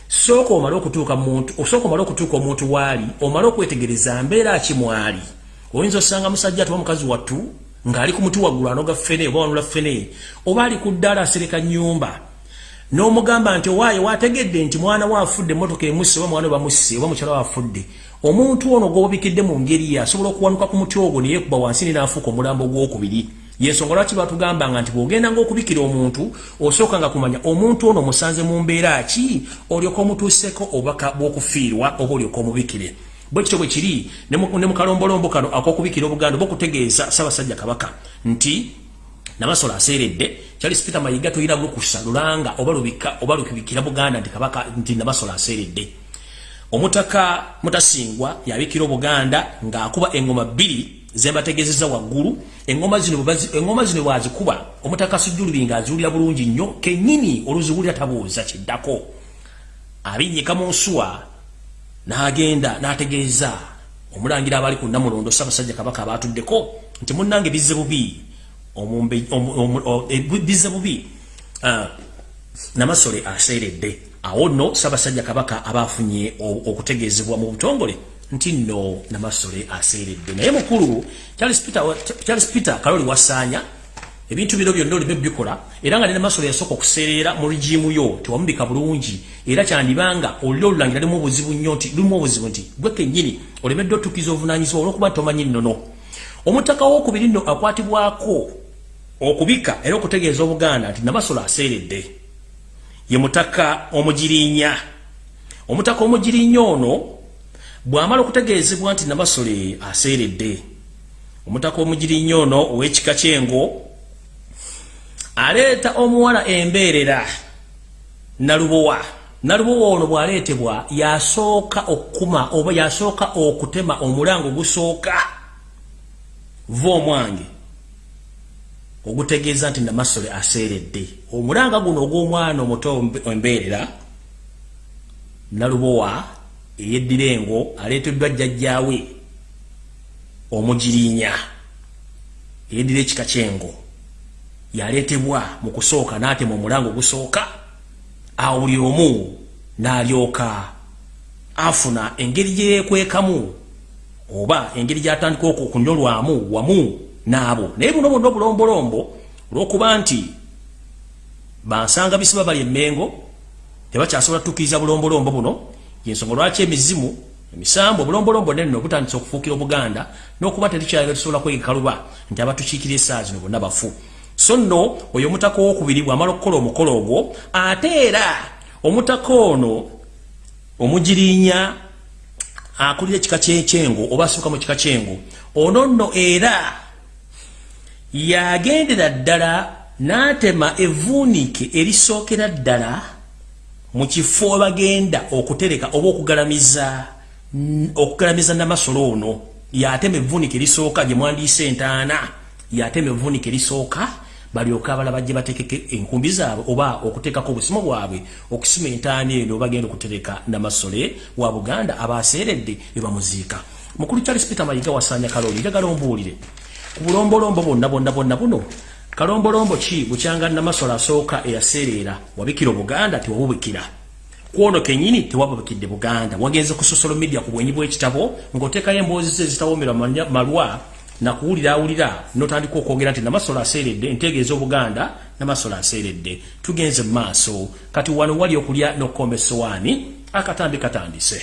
Sooka omale okutuuka muntu osooka omale okutuuka omuntu waali omale okwetegereza mbeera kimwali oyinza osanga musajja atuba mukazi wattu ng'ali ku muti waggulu anoga ffene oba wanula ffene oba ali ku ddaala asereka nnyumba n'omugamba nti owaayo waategedde nti mwana we afudde emmotoka emusse oba mwana we bamusse oba mukyala we afudde. Omuntu ono gw'obikidde mu ngeri ye asobola okuwanuka ku muti ogwo ne yeekuba wansi ne naafuuka omulambo gw'okubiri. Yensonga lwaki batugambanga nti bw'ogenda ng'okubikira omuntu osooka nga kumanya omuntu ono musanze mu mbeera ki olyoka omutuuseko obubaka bw'okufiirwa oba olyoka omubikire? Bwe kityo bwe kiri ne mu kalombolombo kano ak'okubikira obuganda oba okutegeeza ssaabasajja kabaka nti namasolo aseeredde charles peter mayiga toyina lukusa lulanga oba lubika oba lukibikira buganda nti kabaka nti namasolo aseeredde. Omutaka mutasingwa yabikira obuganda ng'akuba engoma bbiri zembategezeza waggulu. Engoma zino engoma zino bwazikuba omutaka sujjulubi nga aziwulira bulungi nnyo kennyini oluziwulira tabuuza kiddako. Abinnyika mu nsuwa n'agenda n'ategeeza omulangira abali ku namulondo ssaabasajja kabaka abaatuddeko nti munnange bizze bubi e, bizze bubi. Namasole aseeredde. Awo nno ssaabasajja kabaka abaafunye okutegeezebwa mu butongole nti nno namasole aseeredde. Naye mukulu charles peter, kaloli wasaanya ebintu bino byonna olime bikola era nga nenamasole yasooka okuseerera mu rigimu yo tewamubika bulungi era kyandibanga olina olulangira limu obuzibu nnyo nti lumu obuzibu nti gwe kennyini olemedde otukiza obuvunanyizibwa olwokuba tomanyi nnono omutaka wokubiri nno akwatibwako okubika era okutegeeza obuganda nti namasole aseeredde. Ye mutaka omugirinya omutaka omugirinya ono bw'amala okutegeezebwa nti nabasole aseeredde. Omutaka omugiri nnyo ono ow'ekika kyengo aleeta omuwala embeerera nalubowa. Nalubowa ono bw'aleetebwa yasooka okukuma oba yasooka okutema omulango ogusooka va omwange ogutegeeza nti namasole aseeredde. Omulanga guno ogw'omwana omuto embeerera nalubowa eyeddirengo aleeteddwa jjajjaawe omugirinya eyeddira ekika kyengo. Yaleetebwa mu kusooka n'atema omulango ogusooka awo buli omu n'alyoka afuna engeri gye yeekwekamu oba engeri gy'atandika okunyolwamu wamu n'abo. Naye buno bonna obulombolombo olw'okuba nti bansanga bisiba bali emmengo tebakyasobola tutuukiriza bulombolombo buno. Yensonga lwaki emizimu emisambo obulombolombo nene obutandisa okufuukira obuganda n'okuba terikyayira tusobola kwegekaluba nti abatukiikira essaa zino bonna bafu. So nno oyo omutaka owokubiri bw'amala okukola omukolo ogwo ate era omutaka ono omugirinya akulira ekika kyekyengo oba asuuka mu kika kyengo ono nno era yagendera ddala n'atema evvuunike erisookera ddala mu kifo bagenda okutereka oba okugalamiza okugalamiza namasolo ono. Yatema evvunika erisooka gye mwandiisa entaana yatema evvunika erisooka balyoka abala bajje batekeke enkumbi zaabwe oba okuteekako obusimo bwabwe okusima entaana eno bagenda okutereka namasole wa buganda abaseeredde ebamuziika mukulu charles peter mayiga wasaanya kaloli njagala ombuulire. Ku bulombolombo bonna bonna bonna buno kalombolombo ki? Bukyanga namasolo asooka eyaseerera wabikira obuganda tiwabubikira kwono kenyini tewababikidde buganda. Wagenze ku social media ku bwenyi bw'ekitabo ng'oteekayo emboozi ze zitawomera malwa nakuwulira awulira notandika okwogera nti namasolo aseeredde entegeeza obuganda namasolo aseeredde. Tugenze mu maaso. Kati wano wali okulya n'okukomba essowaani akatambi katandise.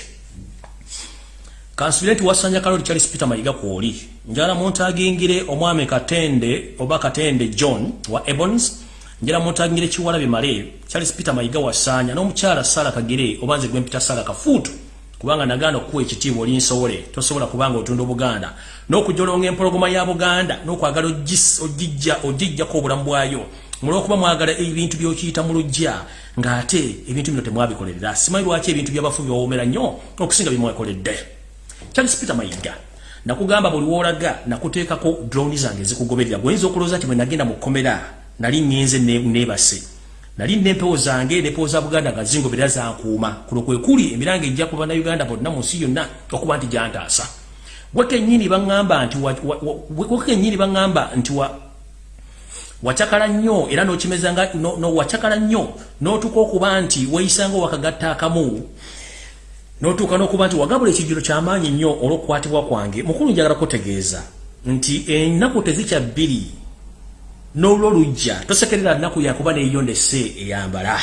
Kansubire nti wasanja kaloli charles peter mayiga kwoli njala muntagingire omwami katende oba katende john wa ebons. Njala muntagingire kiwala bimale charles peter mayiga wasanya n'omukyala sara kagere obanze gwempita sara kafuutu kubanga nagano okuwa ekitiibwa oli nsowole tosobola kubanga otunda obuganda. N'okujolonga empologoma ya buganda n'okwagala ogijja ogijjako obulamu bwayo. Mulwokuba mwagala ebintu byokiyita mu lujja ng'ate ebintu bino temwabikolerera simanyi lwaki ebintu byabafubi bawomera nnyo okusinga bimwekoledde charles peter mayiga nakugamba buli woolaga nakuteekako droni zange ezikugoberera gwoyinza okulowooza nti bwe nagenda mu kkomera nali ngenze neebase nali nempewo zange nepewo za buganda nga zingobera zankuuma kuno kwe kuli emiranga ejja kuba na uganda bonna mu nsi yonna okuba nti gyantaasa. Wekenyini baŋŋamba nti wekenyini baŋŋamba nti wa wacakala nnyo era nokimezanga no wacakala nnyo notuuka okuba nti weyisanga wakagatta akamu notuuka n'okuba nti wagabula ekijiro kyamaanyi nnyo olw'okukwatibwa kwange. Mukulu njagala kutegeeza nti ennaku tezikya bbiri n'olwo lujja tosekerera nnaku yakuba neeyondese eyambala.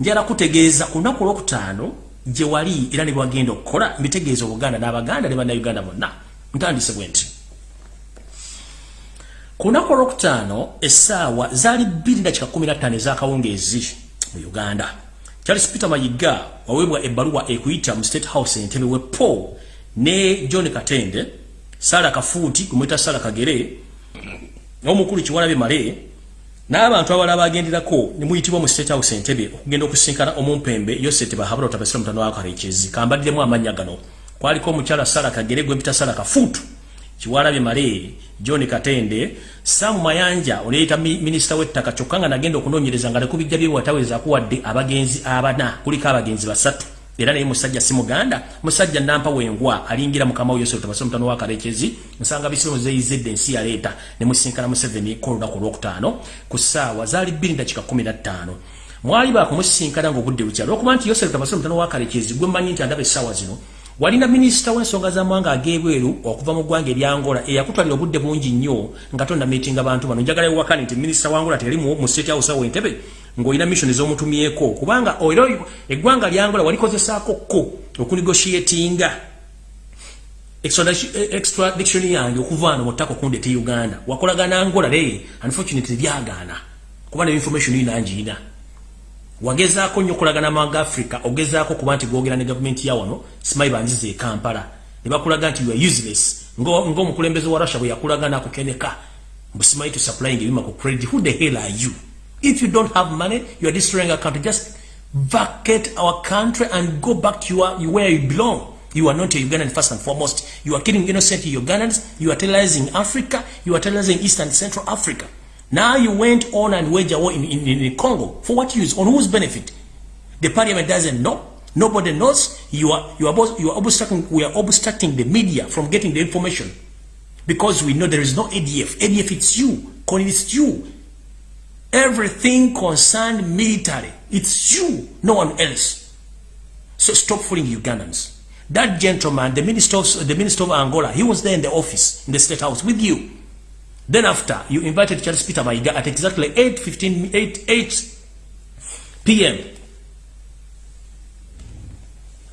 Njala kutegeeza ku lunaku olwokutaano gye wali era ne bwagenda okukola mbitegeeza obuganda n'abaganda ne bannayuganda bonna. Ntandise bwe nti ku lunaku olwokutaano essaawa zaali bbiri dakika kumi nattaano ez'akawungeezi mu uganda. Charles peter mayiga waweebwa ebbaluwa ekuyita mu state house entebe we paul ne john katende sara kafuuti kumwita sara kagere n'omukulu kiwalabe male n'abantu abalala bagenderako ne muyitibwa mu state house entebe okugenda okusinkana omumpembe yosete bahabula otabasira mutano wa karekezi. Kambaddemu amannya gano. Kwaliko omukyala sara kagere gwempita sara kafuutu kiwalabe male john katende samu mayanja oneyita minisita w'ettaka kyokka nga nagenda okunoonyereza nga nekubijja byewataweza akuwadde abagenzi abana. Kuliko abagenzi basatu era naye musajja si muganda musajja nampa wengwa alingira mukama we yosef tabasa mutano wa karekezi nsanga bisimu zeyizedde ensi yaleeta ne musinkana museveni ko olunaku olwokutaano ku ssaawa zaali bbiri dakika kumi na ttaano. Mwali baakumusinkana ng'obudde bukyalo okuba nti yosef tabasa mutano wa karekezi gwe mmanyi nti andaba essaawa zino walina minisita w'ensonga z'amawanga ag'ebweru okuva mu ggwanga eryangola eyakutwalira obudde bungi nnyo nga tonda miitinga bantu bano. Njagala ewakani nti minisita wangola teyali mu state house awo entebe ng'olina mission ez'omutumyeko. Kubanga era eggwanga lyangola walikozesaako ko okunegotiatinga. Extradiction yange okuva ano mu ttaka okundete uganda. Wakolagana angola naye unfortunately byagaana kuba ne information yinangiina wagezaako nnyo okulagana amawanga africa ogezaako kuba nti gwogera ne gavumenti ya wano simayi banzize e kampala. Ne bakulaga nti youare useless. Ng'omukulembeze wa russia bwe yakulagana kukeneka mbusimayi to supplying ebima ku credit. Who the hell are you If you don't have money, you are destroying our country. Just vacate our country and go back to your, where you belong. You are not a Ugandan first and foremost. You are killing innocent Ugandans. You are terrorizing Africa. You are terrorizing East and Central Africa. Now you went on and waged a war in, in, in Congo. For what use? On whose benefit? The parliament doesn't know. Nobody knows. You are, you are, both, you are obstructing, we are obstructing the media from getting the information. Because we know there is no ADF. ADF, it's you. Colin, it's you. Everything concerned military. It's you, no one else. So stop fooling Ugandans. That gentleman, the minister of, the minister of Angola, he was there in the office, in the state house with you. Then after, you invited Charles Peter Maiga at exactly 8, 15, 8, 8 p.m.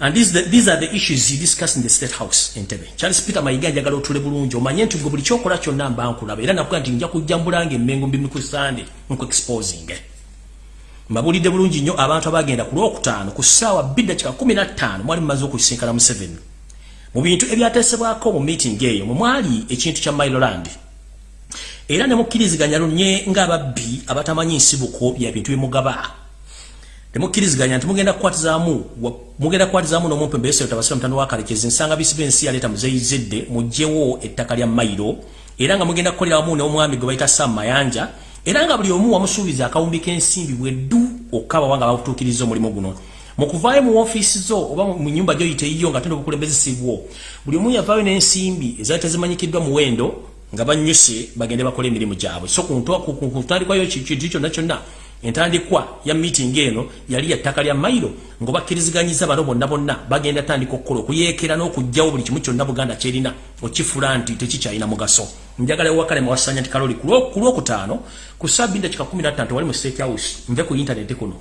And these, the, these are the issues you discuss in the State House in Tebe. Charles Peter Mayiga njagala otule bulungi omanye nti buli kyokola kyonna mba nkulaba era nakuga nti nja kujjambulanga emmengo mbi ku Sunday nku exposing. Mbabulidde bulungi nnyo abantu abagenda ku lwokutaano ku ssaawa bbiri dakika kumi na ttaano mwali mumaze okusinkana Museveni. Mu bintu ebyateesebwako mu meeting eyo mwe mwali ekintu kya Mailoland. Era ne mukkiriziganya lunye ng'ababbi abatamanyi nsibuko bya bintu bimugaba. Temukkiriziganya nti mugenda kukwatizaamu mugenda kukwatizaamu n'omumpembe tabasira mutano wa kalekezi nsanga bisi b'ensi yaleeta muzeyizedde mugjewo ettaka lya mayiro era nga mugenda kukolera wamu n'omwami gwe bayita sam mayanja. Era nga buli omu wamusuubiza akawumbi k'ensimbi bweddu okukaba nga bakutuukiriza omulimu guno. Mu kuvaayo mu ofiisi zo oba mu nyumba gyoyita eyiyo nga tenda obukulembeze sibwo buli omu yavaayo n'ensimbi ezaali tezimanyikiddwa muwendo nga banyuse bagende bakola emirimu gyabwe. So kuntandikwayo kintu kyonna kyonna entandikwa ya meeting eno yali ya ttaka lya mailo ng'obakkirizganyiza bano bonna bonna bagenda tandika okukola okuyeekera n'okugjawo buli kimu kyonna buganda kyerina okifula nti tekikyalina mugaso. Njagala ewakale mwasanya nti kaloli ku lwokutaano ku sabinda kika 15 wali mu state house nve ku intaneti kuno.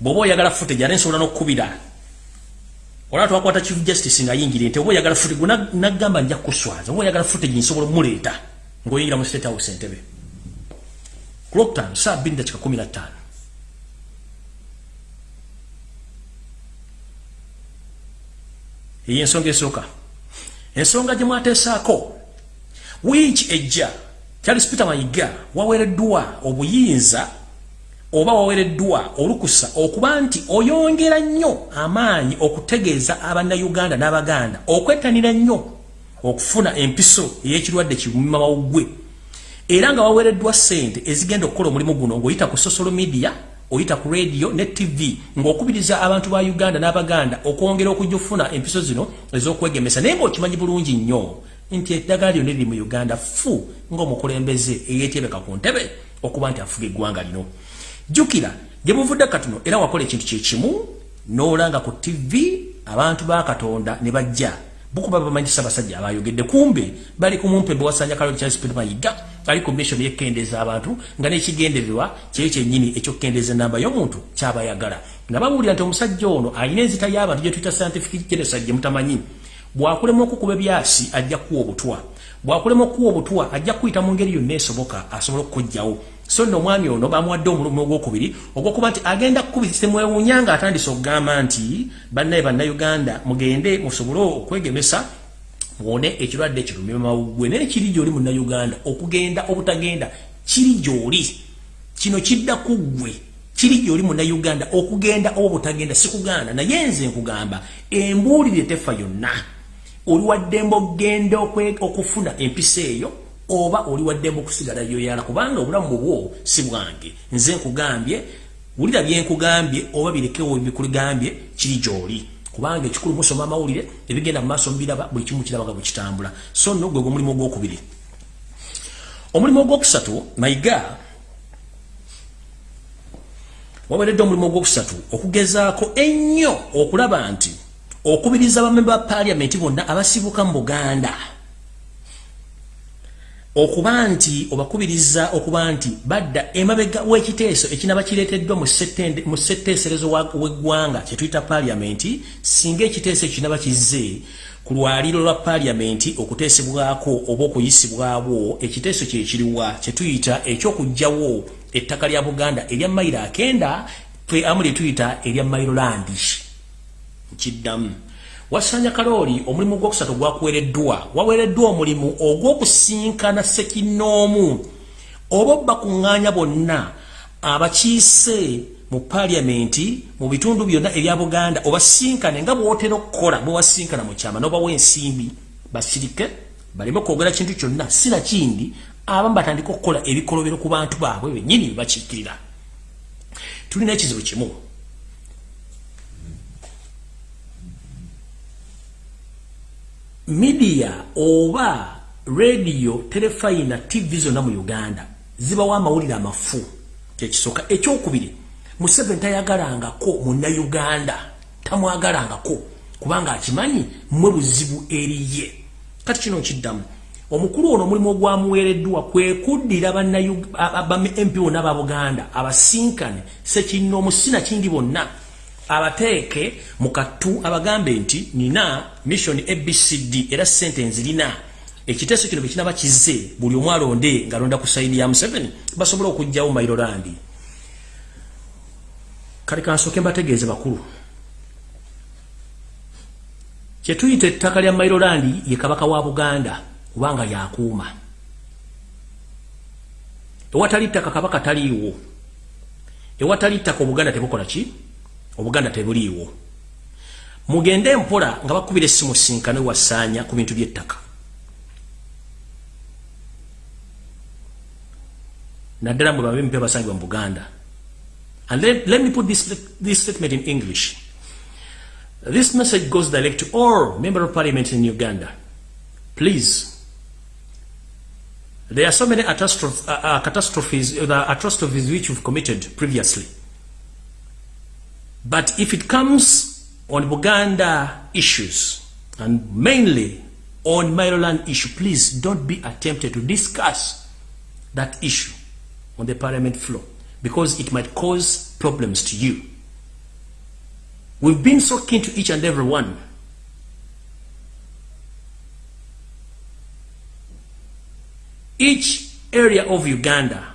Bw'oba oyagala footage ate nsobola n'okkubira. Olaba twakwata chief justice nga yingire nti oba oyagala footage gwe nagamba nja kuswaza oba oyagala footage nsobola omuleeta ng'oyingira mu state house entebe ku lwokutaano saa bbiri dakika kumi na ttaano eyo ensonga esooka ensonga gye mwateesaako wiiki ejja. Charles peter mayiga. Waweereddwa obuyinza oba wawereddwa olukusa okuba nti oyongera nnyo amaanyi okutegeeza abannayuganda n'abaganda okwettanira nnyo okufuna empiso ey'ekirwadde kimumawuggwe era nga wawereddwa ssente ezigenda okukola omulimu guno ng'oyita ku social media oyita ku radio ne tv ng'okubiriza abantu ba uganda n'abaganda okwongera okujja okufuna empiso zino ez'okwegemesa naye ng'okimanyi bulungi nnyo nti eddagala lyonna eriri mu uganda fu ng'omukulembeze eyeetyebeka ku ntebe okuba nti afuga eggwanga lino. Jukira gyemuvudde katuno era wakola ekintu kyekimu n'olanga ku tv abantu ba katonda ne bajja bukuba bamanyisa abasajja abayogedde kumbe bali ku mumpe bewasanya kaloli charles peter mayiga ali ku mission yekendeeza abantu nga n'ekigendererwa kyeyo kyennyini ekyokukendeeza enamba y'omuntu kyabayagala. Nababuulira nti omusajja ono alina enzita y'abantu gye tuyita scientific genocide gye mutamanyi. Bwakulema okukuba ebyasi ajja kuwa obutwa. Bwakulema okuwa obutwa ajja kuyita mu ngeri yonna esoboka asobola okukugjawo so nno omwami ono bamuwadde omulumu ogwokubiri ogwokuba nti agenda kukubisemwewuunya nga atandise okugamba nti bannaye bannayuganda mugende musobole okwegemesa muwone ekirwadde kirumimamawugwe naye kiri gyoli munnayuganda okugenda obutagenda kiri gyoli. Kino kidda ku ggwe kiri gyoli munnayuganda okugenda oba obutagenda sikuganda naye nze nkugamba embuulire tefa yonna. Oli waddembe okgenda okufuna empisa eyo oba oli waddemu okusigala yoyala kubanga obulamu bwo si bwange. Nze nkugambye wulira byenkugambye oba birekewo bikugambye kiri gyoli. Kubanga ekikulu musoma amawulire ebigenda mu maaso mubiraba buli kimu kirabaga bwekitambula so nno gwe omulimu ogwokubiri. Omulimu ogwokusatu mayiga waweredde omulimu ogwokusatu okugezaako ennyo okulaba nti okubiriza bamemba ba paliamenti bonna abasibuka mu buganda okuba nti obakubiriza okuba nti badda emabega w'ekiteeso ekinaba kireeteddwa mu setteeserezo w'eggwanga kyetuyita paliamenti singa ekiteeso ekinaba kizze ku lwaliro lwa paliamenti okuteesebwako oba okuyisibwabwo ekiteeso kyekiriwa kyetuyita ekyokugjawo ettaka lya buganda erya mayiro akenda twe amu lyetuyita erya mayirolandi nkiddamu wasanya kalooli omulimu gwokusatu gwakuwereddwa. Wawereddwa omulimu ogw'okusinkana sekinoomu oba bakuŋŋaanya bonna abakiise mu paliamenti mu bitundu byonna ebya buganda obasinkane nga bwotera okukola bwewasinkana mu kyama nobawa ensimbi basirike baleme okwogera kintu kyonna sina kindi abamu batandika okukola ebikolobero ku bantu baabwe bennyini bebakiikirira tulina ekizibu kimu media oba radio telefayina tv zonna mu uganda zibawo amawulire amafu kyekisooka ekyokubiri museveni tayagalangako munnauganda tamwagalangako kubanga akimanyi mwe buzibu eriye kati kino nkiddamu omukulu ono omulimu ogwamuweereddwa kwe kuddira bamp bonna ba buganda abasinkane sekino omusina kindi bonna abateeke mu kattu abagambe nti nina mission abcd era sente nzirina. Ekiteeso kino bwekinaba kizze buli omu alonde ngaalonda ku sayini ya museveni basobole okugjawo mairolandi kale kansooke mbategeeze bakulu. Kyetuyita ettaka lya mairolandi ye kabaka wa buganda kubanga yakuuma ewatali ttaka kabaka taliiwo. Ewatali ttaka obuganda tebukola ki obuganda tebuliiwo. Mugende empola nga bakubira essimu sinkane wasaanya ku bintu by'ettaka. Naddala mwe babe mpe basangibwa mu buganda. And let, let me put this, this statement in english. This message goes direct to all member of parliament in uganda. Please. There are so many catastrophes, uh, uh, catastrophes, uh, the atrocities which you've committed previously. But if it comes on Buganda issues, and mainly on Maryland issue, please don't be attempted to discuss that issue on the parliament floor because it might cause problems to you. We've been so keen to each and every one. Each area of Uganda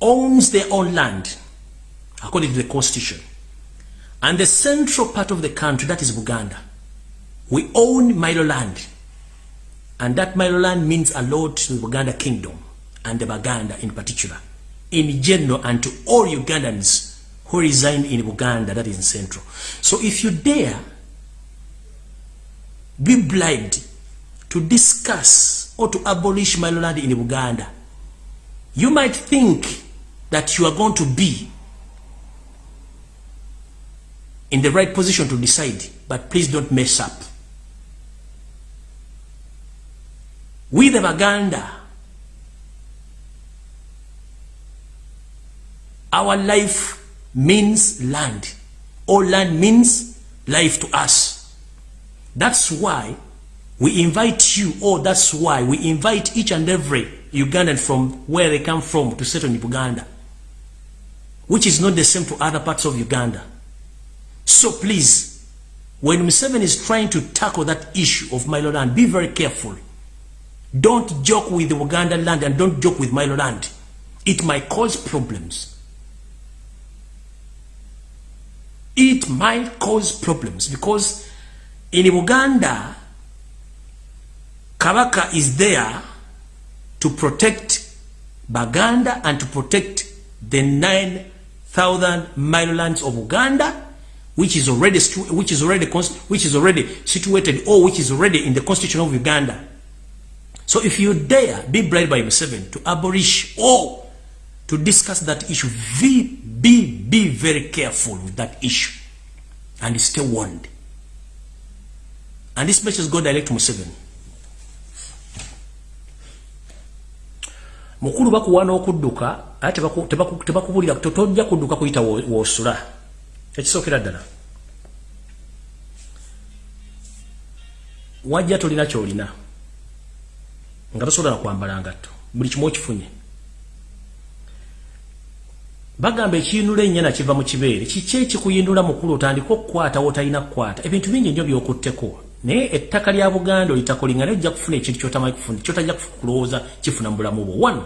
owns their own land according to the constitution. And the central part of the country, that is Buganda, we own Milo land. And that Milo land means a lot to the Buganda kingdom and the Baganda in particular, in general, and to all Ugandans who reside in Buganda, that is in central. So if you dare be bribed to discuss or to abolish Milo land in Buganda, you might think that you are going to be in the right position to decide, but please don't mess up. We the Baganda, our life means land. All land means life to us. That's why we invite you, or that's why we invite each and every Ugandan from where they come from to settle in Uganda, which is not the same to other parts of Uganda. So please, when Museven is trying to tackle that issue of Milo land, be very careful. Don't joke with the Uganda land and don't joke with Milo land. It might cause problems. It might cause problems because in Uganda, Kabaka is there to protect Baganda and to protect the 9,000 Milo lands of Uganda which is already which is already which is already situated or which is already in the constitution of Uganda. So if you dare be bribed by Museveni to abolish or to discuss that issue, be, be, be very careful with that issue and stay warned. And this message go direct to Museveni. mukulu bakuwa n'okudduka ate tebakubulira tojja kudduka kuyita wosula ekisookera ddala. Wajja tolina kyolina nga tosobola nakwambala ngatto buli kimu okifunye. Bagamba ekiyinula ennyana kiva mu kibeere kiki ekikuyindula mukulu otandika okukwata wotalina kukwata. Ebintu bingi nnyo byokutteko. Naye ettaka lya buganda olitakolinga naye ojja kufuna ekintu kyotamanyi kufuna kyotajja kulowooza kifuna mu bulamu bwo. Wano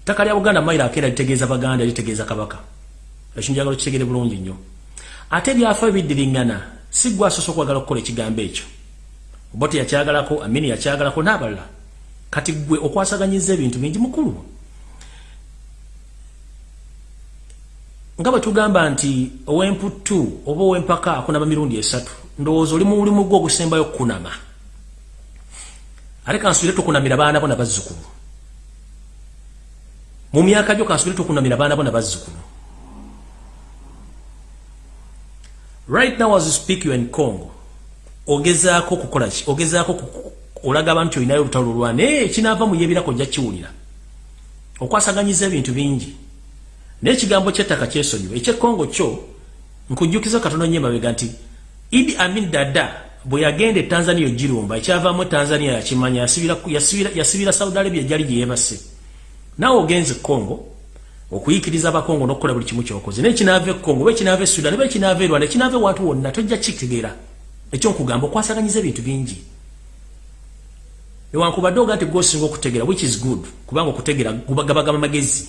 ettaka lya buganda mayiro akeera litegeeza baganda litegeeza kabaka ekinjagalo kitegere bulungi nnyo. Ate byafa biddiringana si gwe asoose okwagala okukola ekigambo ekyo. Oba teyakyagalako amini yakyagalako n'abalala. Kati gwe okwasaganyiza ebintu bingi mukulu. Nga bwe tugamba nti ow'emputtu oba ow'empaka akunaba mirundi esatu ndowooza oli mu mulimu gwe ogusembayo okukunama ate kansubire tukunamira baana bo nabazzukulu mu myaka gyo kansubire tukunamira baana bo nabazzukulu right now as you speak you in congo. Ogezaako kukola ki? Ogezaako olaga abantu olinayo olutalo lwa naye ekinaava mu yebirako ojja kiwulira. Okwasaganyiza ebintu bingi. Naye ekigambo kyettaka kyesonyiwa ekyekongo kyo nkujjukiza katono nyo emabega nti idi amin dada bwe yagenda etanzania ogirumba ekyavaamu etanzania yakimanya yasibira saudi arabia ejyali gyeyebase naawe ogenze congo okuyikiriza abakongo nokukola buli kimu kyokoze. Naye kinaava ekongo oba ekinaava esudan oba ekinaava e rwanda ekinaava ewantu wonna tojja kitegeera ekyonkugamba okwasaganyiza ebintu bingi. Newankubadde oga nti gwosinga okutegera which is good kubanga okutegera gabagaba magezi.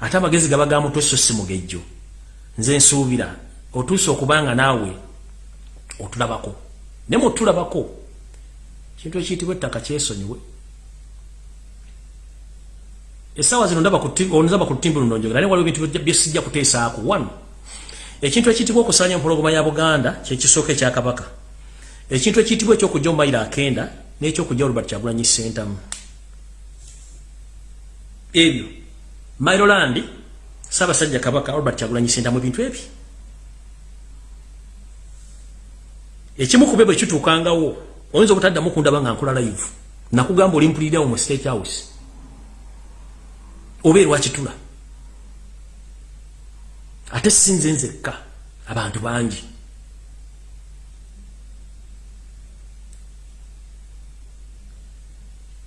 Ate amagezi gabaga mutwe so si mugejjo. Nze nsuubira otuuse okubanga naawe otulabako. Ne mutulabako kintu ekiyitibwa ettaka kyesonyiwe esawa zino ndaba ku lutimbu luno njogera naye waliwo ebintu byesijja kuteesaako. Wano ekintu ekiyitibwa okusanya empologoma ya buganda kyekisooka ekyakabaka ekintu ekiyitibwa ekyokujja mu mayiro akenda n'ekyokujja olubert kyagulanyi sentamu ebyo mairoland saabasajja kabaka albert kyagulanyi sentamu ebintu ebyo. Ekimu kube bwe kituukangawo oyinza obutaddamu kundaba nga nkola live nakugamba olimpulirirawo mu state house oba erwakitula ate sinze nzekka abantu bangi.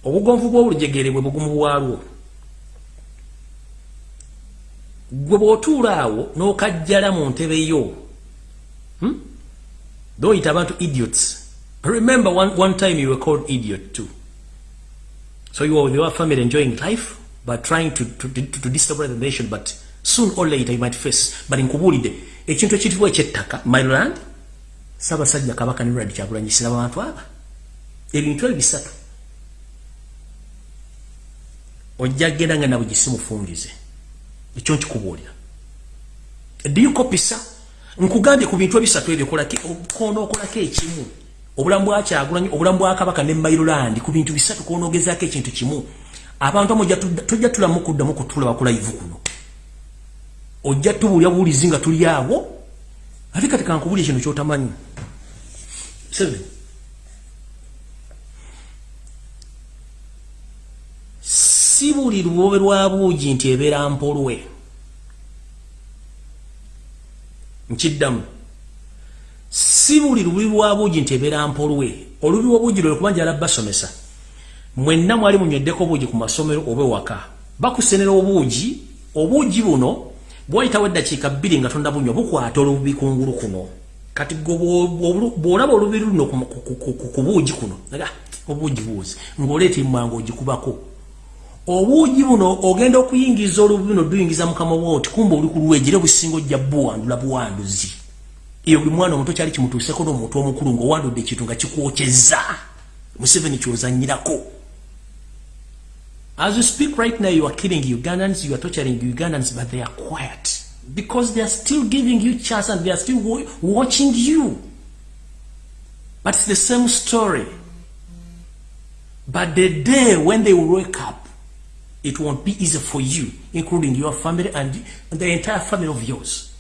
Obugonvu bw'olujegere bwe bugumu bwalwo. Gwe bw'otuula awo n'okajjala mu ntebe yo hmm? doyita abantu idiots. Remember one, one time you were called idiot too. So you were with your family enjoying life but trying to, to, to, to disturb the nation but soon or later you might face. But nkubulidde ekintu ekiyitibwa ekyettaka myland saabasajja kabaka ne rad kyakulanyisira abantu aba. Ebintu ebyo bisatu. Ojja genda nga nabwe gisimufungize ekyo nkikubuulira. Diyukopisa nkugambye ku bintu ebisatu ebyo koona okolako ekimu? Obulamu bwakyagulanyi obulamu bwakabaka ne mairoland ku bintu bisatu koona ogezaako ekintu kimu abantu amu tojja tulamu kuddamu kutula bakulayivu kuno. Ojja tubuulya buwulizi nga tuli awo ate kati kankubulya ekintu kyotamanyi. Si buli lubobe lwa buugi nti ebeera mpolwe. Nkiddamu. Si buli lububi lwa buugi nti ebeera mpolwe. Olubi lwobuugi lwe kuba njala basomesa mwenna mwali munyweddeko obuugi ku masomero oba ewaka. Bakusenera obuugi obuugi buno bwayitawo eddakiika bbiri nga tonda bunywa bukwata olububi kungulu kuno. Kati bwolaba olubi luno ku buugi kuno obuugi buuzi ngaoleeta emmango ogikubako. Obuugi buno ogenda okuyingiza olubu buno duyingiza mukama woti kumba oli kulwejire busingo jja buwandula buwanduzi. Iyo buli mwana omuto kyali kimutuuseko n'omuntu omukulu ng'owandudde ekintu nga kikwokyeza museveni kyozanyirako as you speak right now you are killing ugandans you are torturing ugandans but they are quiet because they are still giving you chance and they are still watching you but it's the same story but the day when they wake up it won't be easy for you, including your family and the entire family of yours.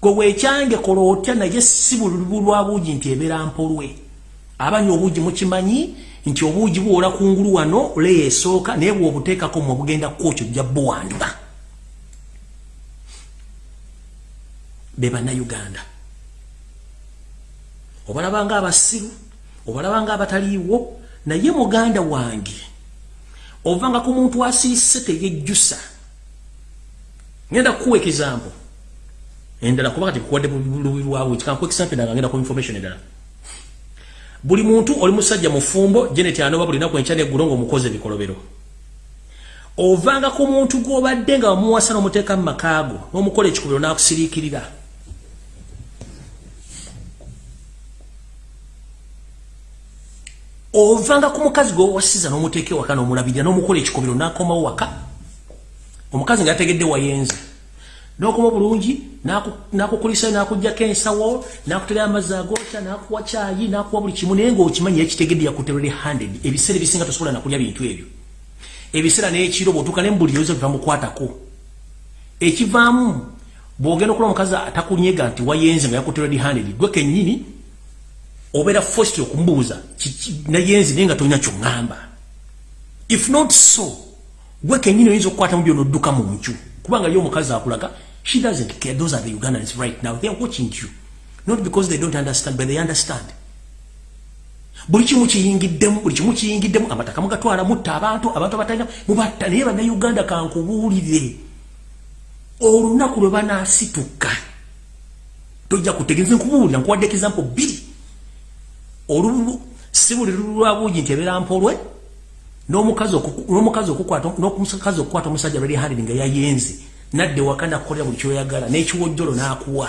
Go we change kolotya na ye sibulu lwa buji nti ebera mpolwe. Abanyo obuji mukimanyi nti obuji buola kungulu wano le esoka ne bwo obuteka ko mu bugenda kocho jabbo wandba. Beba na Uganda. Obalabanga abasiru, obalabanga abataliwo na ye muganda wangi. ovanga ku muntu asiise teyejjusa ngenda kukuwa ekizampo endala kuba kati kuwadde bulubi lwawe kikankuwa ekisampe ndala ngenda ku information endala buli muntu oli musajja mufumbo jenet anoba buli naku enkya neggulo ngaomukozi ebikolobero. Ovanga ku muntu gwobadde nga wamuwasa n'omuteeka mu makaago n'omukola ekikubiro n'akusiriikirira. Ovanga ku mukazi gwe wasiza n'omuteeka ewaka n'omulabirira n'omukola ekikobero n'akomawo waka. Omukazi nga yategedde wayenze n'okoma bulungi n'akukulisa n'akugjako ensawo n'akutera amazzi agookya n'akuwa kyayi n'akuwa buli kimu naye ng'okimanyi yakitegedde yakuterere handed ebiseera ebisinga tosobola nakulya bintu ebyo. Ebiseera n'ekiro bw'otuuka ne mbuli yoza biva mukwatako ekivaamu bw'ogenda okuba omukazi atakunyega nti wayenze nga yakuterere handed gwe kennyini obera forced okumbuuza nayenzi naye nga tolina kyoŋŋamba. If not so gwe kenyini oyinza okukwata mu byonodduka mu nju kubanga yo omukazi akulaga she doesn't care those are the ugandans right now. Theyare watching you. Not because they don't understand but they understand. Buli kimu kiyingiddemu buli kimu kiyingiddemu amataka mugatwala mutta abantu abantu abatalina mubatta naye bannauganda kankubuulire. Olunaku lwe banaasituka tojja kutegeeza nkubuulira nkuwadde example bbiri. Olubu sibuli lulwa buji nti ebeera mpolwe n'omukazi okukwata n'omukazi okukwata omusajja lwali handi nga yayenze nadde wakanda kukolera buli kyoyagala n'ekiwojjolo n'akuwa.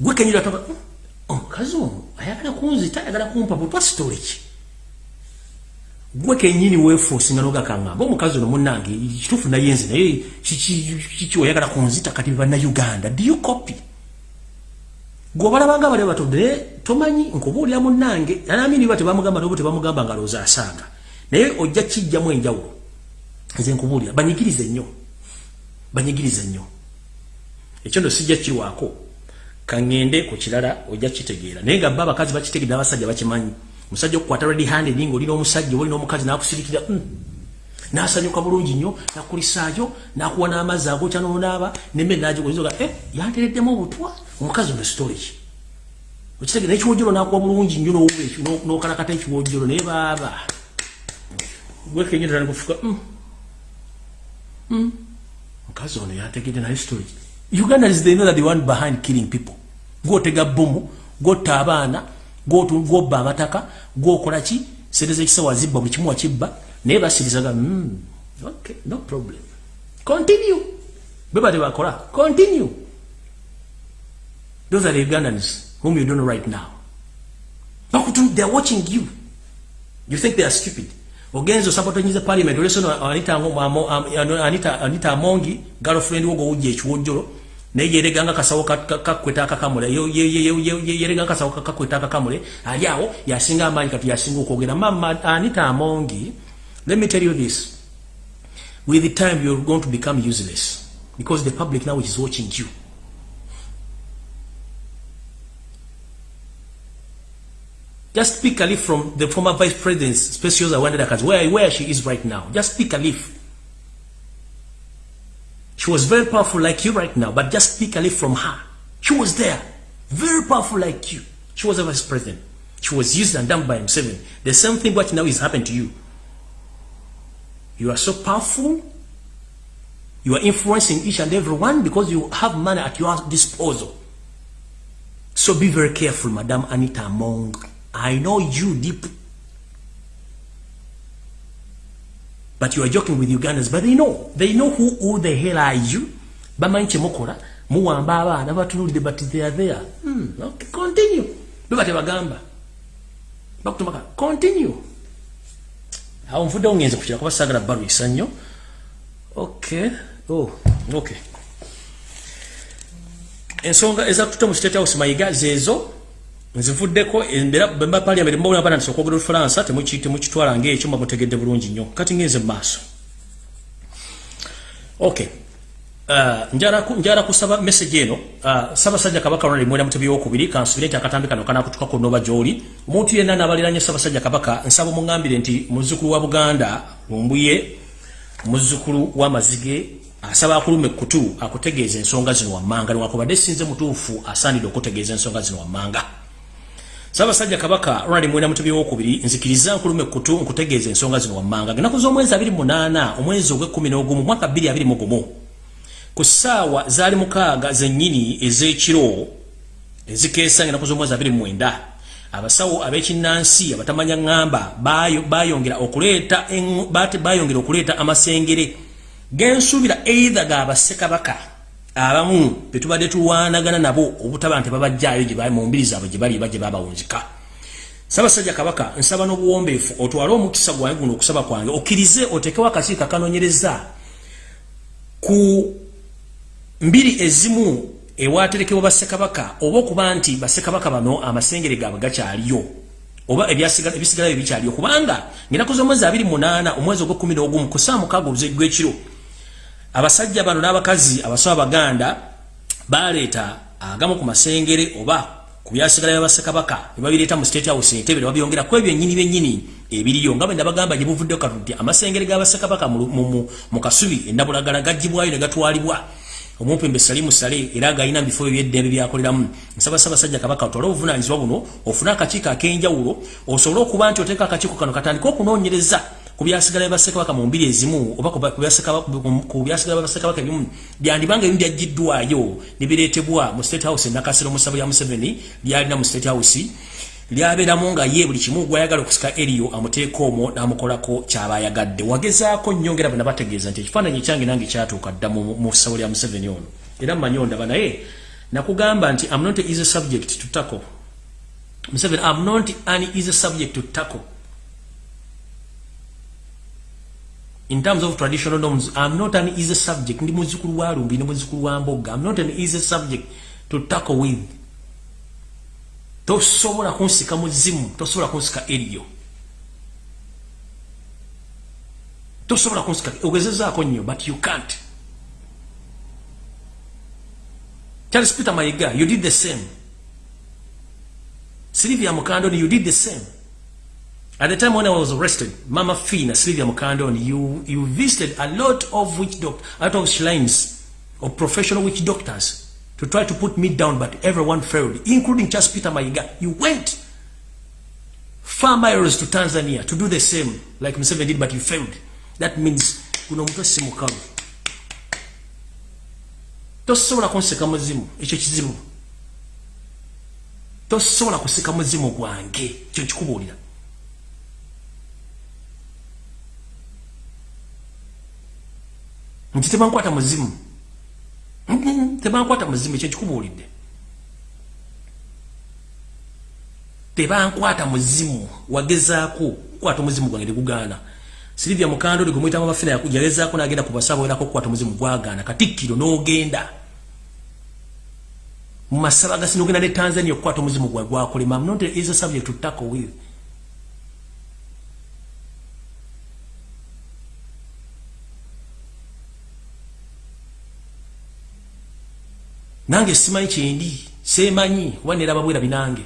Gwe kenyira toka hmm, omukazi ono ayagala kunzita ayagala kumpa butwa sitole ki gwe kenyini weefuusinga n'ogakangamba omukazi ono munnange kituufu nayenze naye kiki oyagala kunzita kati bannayuganda? Dio copy? Gweobalabanga bali batodde naye tomanyi nkubuulira munnange. Anamini ba tebamugamba nobo tebamugamba nga looza asanga naye ojja kijjamu enjawulo nze nkubuulira. Banyigirize nnyo. Banyigirize nnyo. Ekyo ndo sijja kirwako kangende ku kirala ojja kitegeera. Naye nga baba kazi bakitegedde abasajja bakimanyi. Musajja okukwata ready handed nga olina omusajja olina omukazi nakusirikira mm. nasanyuka bulungi nnyo nakulisaayo nakuwa n'amazzi agokya nonaaba nemmere nagigozoga eh, yantereddemu obutwa? Omukazi ono storage. Okitegere nekiwojjolo nakuwa bulungi nnyo nokalakata ekiwojjolo naye baaba gwekenyerera nikufuka mm. mm. mukazi ono yantegedde naye storage ugandans they know that the one behind killing people. gwotega bomu gwotta abaana gwobba amataka gwokola ki sente zekisawa zibba buli kimu wakibba naye basirizaga mm, okay, no problem. Continue. beba tebakola continue. Those are the ugandans whom you don't know right now. They're watching you. You think they are stupid ogenzo sapotonyize parliament. Olesono anita anita anita amongi girlfriend wogo uje chuojoro naye yereganga kasawo kakweta akakamule yereganga kasawo kakweta akakamule ali awo yasinga amaanyi kati yasinga okwogera. Mama anita amongi let me tell you this. With the time you're going to become useless because the public now is watching you just speak a leaf from the former vice president specials where where she is right now just speak a leaf She was very powerful like you right now, but just speak a leaf from her. She was there, very powerful like you. She was a vice president. She was used and done by himself. The same thing what now is happening to you. You are so powerful. You are influencing each and every one because you have money at your disposal. So be very careful, Madam Anita Among. I know you deep. But you are joking with Ugandans but they know. They know who, who the hell are you? Bamanyi kyemukola muwamba abaana batunulidde but they are there. Hmm, okay, continue. Beba tebagamba bakutumaka continue. Awo nvuddewo ngenze kukira kuba saagala balwisa nnyo okay oh, okay. Ensonga ezatutta mu state house mayiga zezo nzivuddeko bemba parliament mbawula bana nsoka okwogera olufalansa temukitwala ngaekyo mba mutegedde bulungi nnyo. Kati ngenze mumaaso ok. Uh, njala kusaba message eno. Uh, sabasajja kabaka ronald mwera mutebi wokubiri kansubire nti akatambi kano kanakutukako noba gyoli omuntu yenna nabaliranye sabasajja kabaka nsaba muŋambire nti muzzukulu wa buganda lumbuye muzzukulu w'amazige asaba akuluma ekkutu akutegeeza ensonga zino wammanga. Niwakubadde sinze mutuufu asaanidde okutegeeza ensonga zino wammanga Sabasajja kabaka Ronald Mwenda mutubi wokubiri nzikiriza nkulume kutu nkutegeeza ensonga zino wammanga. Nginakuza omwezi 28 omwezi ogw'ekkumi mu mwaka 2021 ku ssaawa zaali mukaaga zennyini ez'ekiro ezikeesa nginakuza omwezi 29 abasawo ab'ekinnansi abatamanya ŋŋamba bayongera okuleeta bayongera okuleeta amasengere. Gensuubira eitha ga bassekabaka abamu petubadde tulwanagana nabo obutaba nti babajjaayo mu mbiri zaabwe gye bali bajje babawunzika sabasajja kabaka nsaba n'obuwombeefu otwale omukisa gwange guno okusaba kwange okkirize otekewo akakiiko akanonyereza ku mbiri ezimu ewaterekebwa bassekabaka oba okuba nti bassekabaka bano amasengere gaabwe gakyaliyo oba ebisigalayo bikyaliyo. Kubanga ngenakoze omwezi 28 omwezi ogw'11 ku saa mukaaga oluzegwekiro abasajja bano n'abakazi abasawo abaganda baleeta agamu ku masengere oba ku byasigala byabasekabaka nebabireeta mu state house entebe nebabyongera ku ebyo ennyini byennyini ebiriyo. Nga bwenda bagamba gye buvuddeo katuti amasengere g'abasekabaka mu kasubi endabulagala gagibwayo ne gatwalibwa. Omumpembe salimu sale era galina bifo ebyeddembe byakoleramu. Nsabasabasajja kabaka otwale obuvunanyizibwa buno ofune akakiiko ak'enjawulo osobole okuba nti oteeka akakiiko kano katandika okunoonyereza kubyasigala basekabaka mu mbiri ezimu oba kubyasigala basekabaka ebimu byandibanga ebimu byaggiddwayo nebireetebwa mu state house nakasiro musabo ya museveni byalina mu state house. Lyabeeramu nga ye buli kimu gwayagala okusika eriyo amuteeka omwo n'amukolako kyabayagadde. Wagezaako nyongera bwe nabategeeza nti ekifaananyi kyange nange kyatuuka dda mu ssabo lya museveni ono. Era mmanyi ondaba naye nakugamba nti am not easy subject to tackle. Museveni am not an easy subject to tackle in terms of traditional norms i'm not an easy subject. Ndi muzukulu wa lumbi ndi muzukulu wa mboga. I'm not an easy subject to tackle with. Tosobola kunsika muzimu tosobola kunsika eriyo. Tosobola kunsika ogezezaako nnyo but you can't. Charles peter mayiga you did the same. Sylvia mukandoni you did the same at the time when i was arrested mama fina sylvia mukandoni you, you visited a lot of witch doctor out of shrines of professional witch doctors to try to put me down but everyone failed including charles peter mayiga. You went far miles to tanzania to do the same like Museveni did but you failed. That means kuno omuntu si mukalu tosobola kunseka muzimu ekyo kizibu. Tosobola kuseka muzimu gwange kyo nkikubuulira nti tebankwata muzimu tebankwata muzimu ekyo nkikubuulidde tebankwata muzimu wagezaako kukwata omuzimu gwange tegugaana. Silivia mukando ligumwita mabafina yagezaako nagenda kubasaba werako okukwata omuzimu gwagaana. Katikkiro n'ogenda. Mu masaba gasi nogenda ne tanzania okukwata omuzimu gwa gwakolema. Not is a subject to tackle with nange simanyi kyendi semanyi wanera babwera binange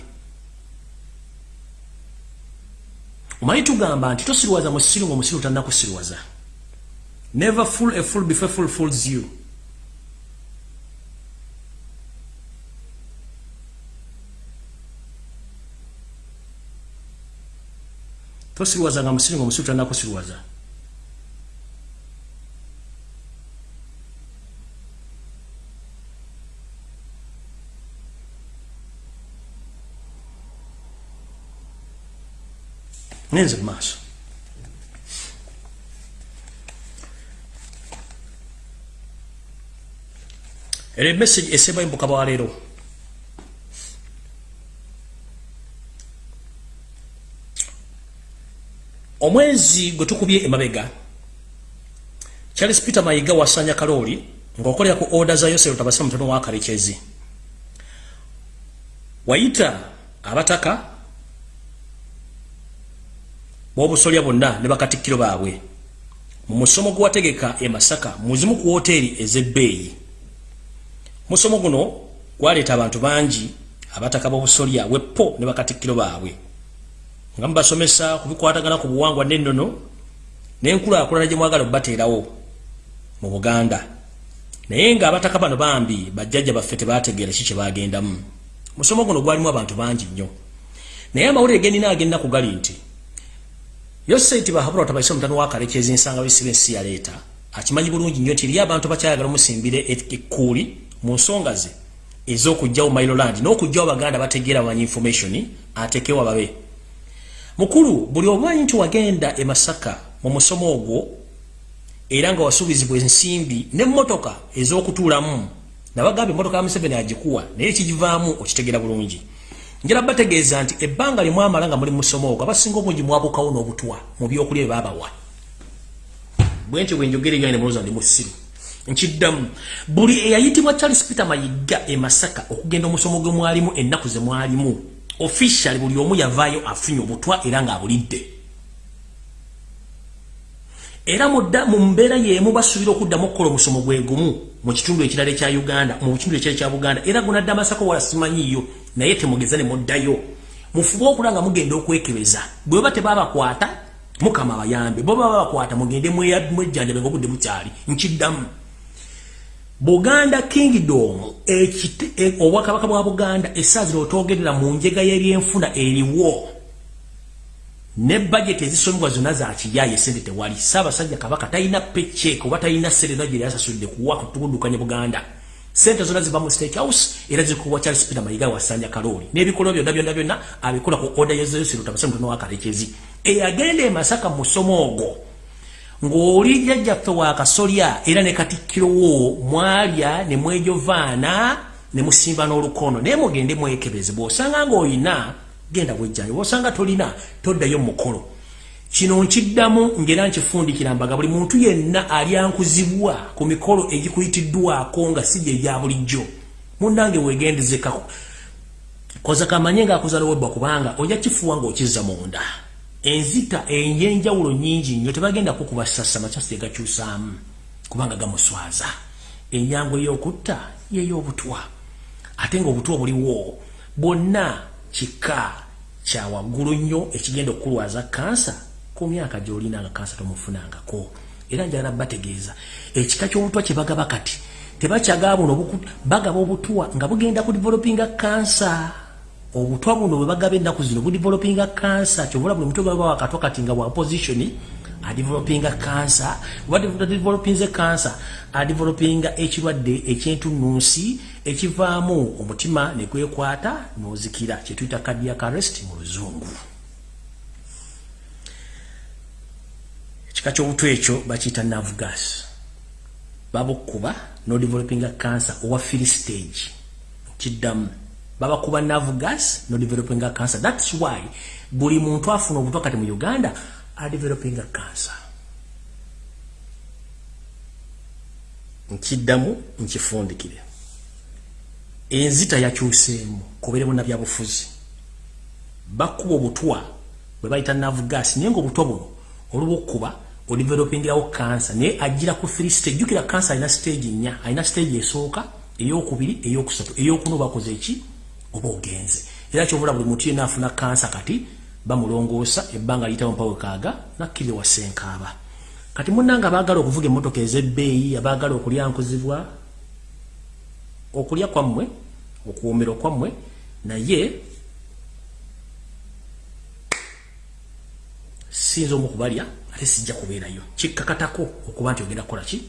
omanyi tugamba nti tosirwaza musiru nga omusiru tannakusirwaza. Never full a full before full fools you. Tosirwaza nga musiru nga omusiru tannakusirwaza ngenze mu maaso era emessage esembayo mu bukaba waleero omwezi gwe tukubye emabega charles peter mayiga wasanya kalooli ng'okolera ku oda za yosero tabasira mutono wa kalekezi wayita abataka bobusolya bonna ne bakatikkiro baabwe. Mu musomo gwewategeka e masaka muzimu ku woteeri ez'ebbeeyi. Musomo guno gwaleeta abantu bangi abataka b'obusolya weppo ne bakatikkiro baabwe. Nga mubasomesa ku bikwatagana ku buwangwa n'ennono n'enkulaakulana gye mwagala okubateerawo mu buganda. Naye ng'abataka bano bambi bajjajja baffe tebaategeera ki kye baagendamu. Musomo guno gwalimu abantu bangi nnyo. Naye amawulire genina agendaku gali nti yose nti bahabura tabaisa mutano wakalekezi ensanga bisibe ensi yaleeta akimanyi bulungi nnyo nti eriyo abantu bakyayagala musimbire ekkuuli mu nsonga ze ez'okugjawo mailoland n'okugjawo baganda bategeera bamanyi information atekewa babe. Mukulu buli omanyi nti wagenda e masaka mu musomo ogwo era nga wasuubizibwa ensimbi n'emmotoka ez'okutuulamu nabagamba emmotoka ya museveni agikuwa naye ekigivaamu okitegeera bulungi njala bategeeza nti ebbanga limwamala nga muli musomo ogwo abasinga obungi mwabukawo n'obutwa mu byokulya byebabawa bwentyo bwenjogere ebyane mulooza ndi musiru nkiddamu buli eyayitibwa charles peter mayiga e masaka okugenda omusomo gwe mwalimu ennaku ze mwalimu official buli omu yavaayo afunye obutwa era ng'abulidde era mudda mu mbeera y'emu basuubira okuddamu okukola omusomo gwe gumu mu kitundu ekirala ekya uganda mu kitundu ekirala ekya buganda. Era gunadde amasako wala simanyiiyo naye temugeza ne muddayo. Mufube okula nga mugenda okwekebeza bwe baba tebabakwata mukama abayambe. Bo baba bakwata mugende mwejjanjabe ngaobudde bukyali nkiddamu. Buganda kingdom e, obwakabaka bwa buganda essaazi lwotogerera mu njega y'ebyenfuna eriwo ne budget ezisomebwa zonna za kiyaye sente tewali. Ssaabasajja kabaka talina paycheck oba talina serena gye yasasudde kuwa kutugudukanya buganda. Sente zonna ziva mu state house era zikuwa charles peter mayiga wasanja kalooli n'ebikolwa byonna byonna byonna abikola ku oda yezeyosiro tabase mutono wa kalekezi eyagenda e masaka mu musomo ogwo. Ng'oli jjajjaffe wa kasolya era ne katikkirowo mwalya ne mwejovaana ne musimba n'olukono. Naye mugende mwekebeze bw'osanga ng'olina genda bwejjanyo bwosanga tolina toddayo mukolo. Kino nkiddamu ngera nkifundikira mbaga buli muntu yenna alyankuzibwa ku mikolo egikuyitiddwako nga si gye egya bulijjo. Munange wegendezeka koza kamanye ngaakuzala webba kubanga ojja kifuwa ng'okizza munda enzita enyenjawulo nyingi nnyo tebagenda kukuba sassa makyasi egakyusaamu kubanga gamuswaza. Enyangu ey'okutta yey'obutwa ate nga obutwa buliwo kika kyawaggulu nnyo ekigenda okukulwaza kansa ku myaka gyolina nga kansa tomufunangako. Era njagala bategeeza ekika ky'obutwa kye bagaba kati tebakyagaba buno bagaba obutwa nga bugenda ku developinga kansa. Obutwa buno bwe bagaba ennaku zino budevelopinga kansa kyovula buli mutwe gaba wakatwa kati nga bwa positioni adevelopinga kansa. Badevelopinze kansa adevelopinga ekirwadde ekyentununsi ekivaamu omutima negwekwata nozikira kyetuyita cardiac arrest mu luzungu. Ekika kyobutwa ekyo bakiyita navgas babukuba nodevelopinga kansa owa fili stage. Kiddamu. Babakuba navgas nodevelopinga kansa thats why buli muntu afuna obutwa kati mu uganda adeveloping a cancer. Nkiddamu nkifundikire. Enzita yakyuseemu kubeeremu na byabufuzi bakuba obutwa bwe bayita navgas naye nga obutwa buno olwokuba odevelopingirawo kansa naye agira ku free stage. Jukira kansa alina stage nnya alina stage esooka eyokubiri eyokusatu eyokunu bakoze eki oba ogenze. Era kyobula buli muntu yena afuna kansa kati bamulongoosa ebbanga liyitawo mpawe kaaga nakkirire wasenkaaba kati munanga abaagala okuvuga emmotoka ez'ebbeeyi abaagala okulya nkuzibwa okulya kwammwe okuwomero kwammwe naye siyinza omu okubalya ate sijja kubeerayo. Kikkakatako okuba nti ogenda kukola ki?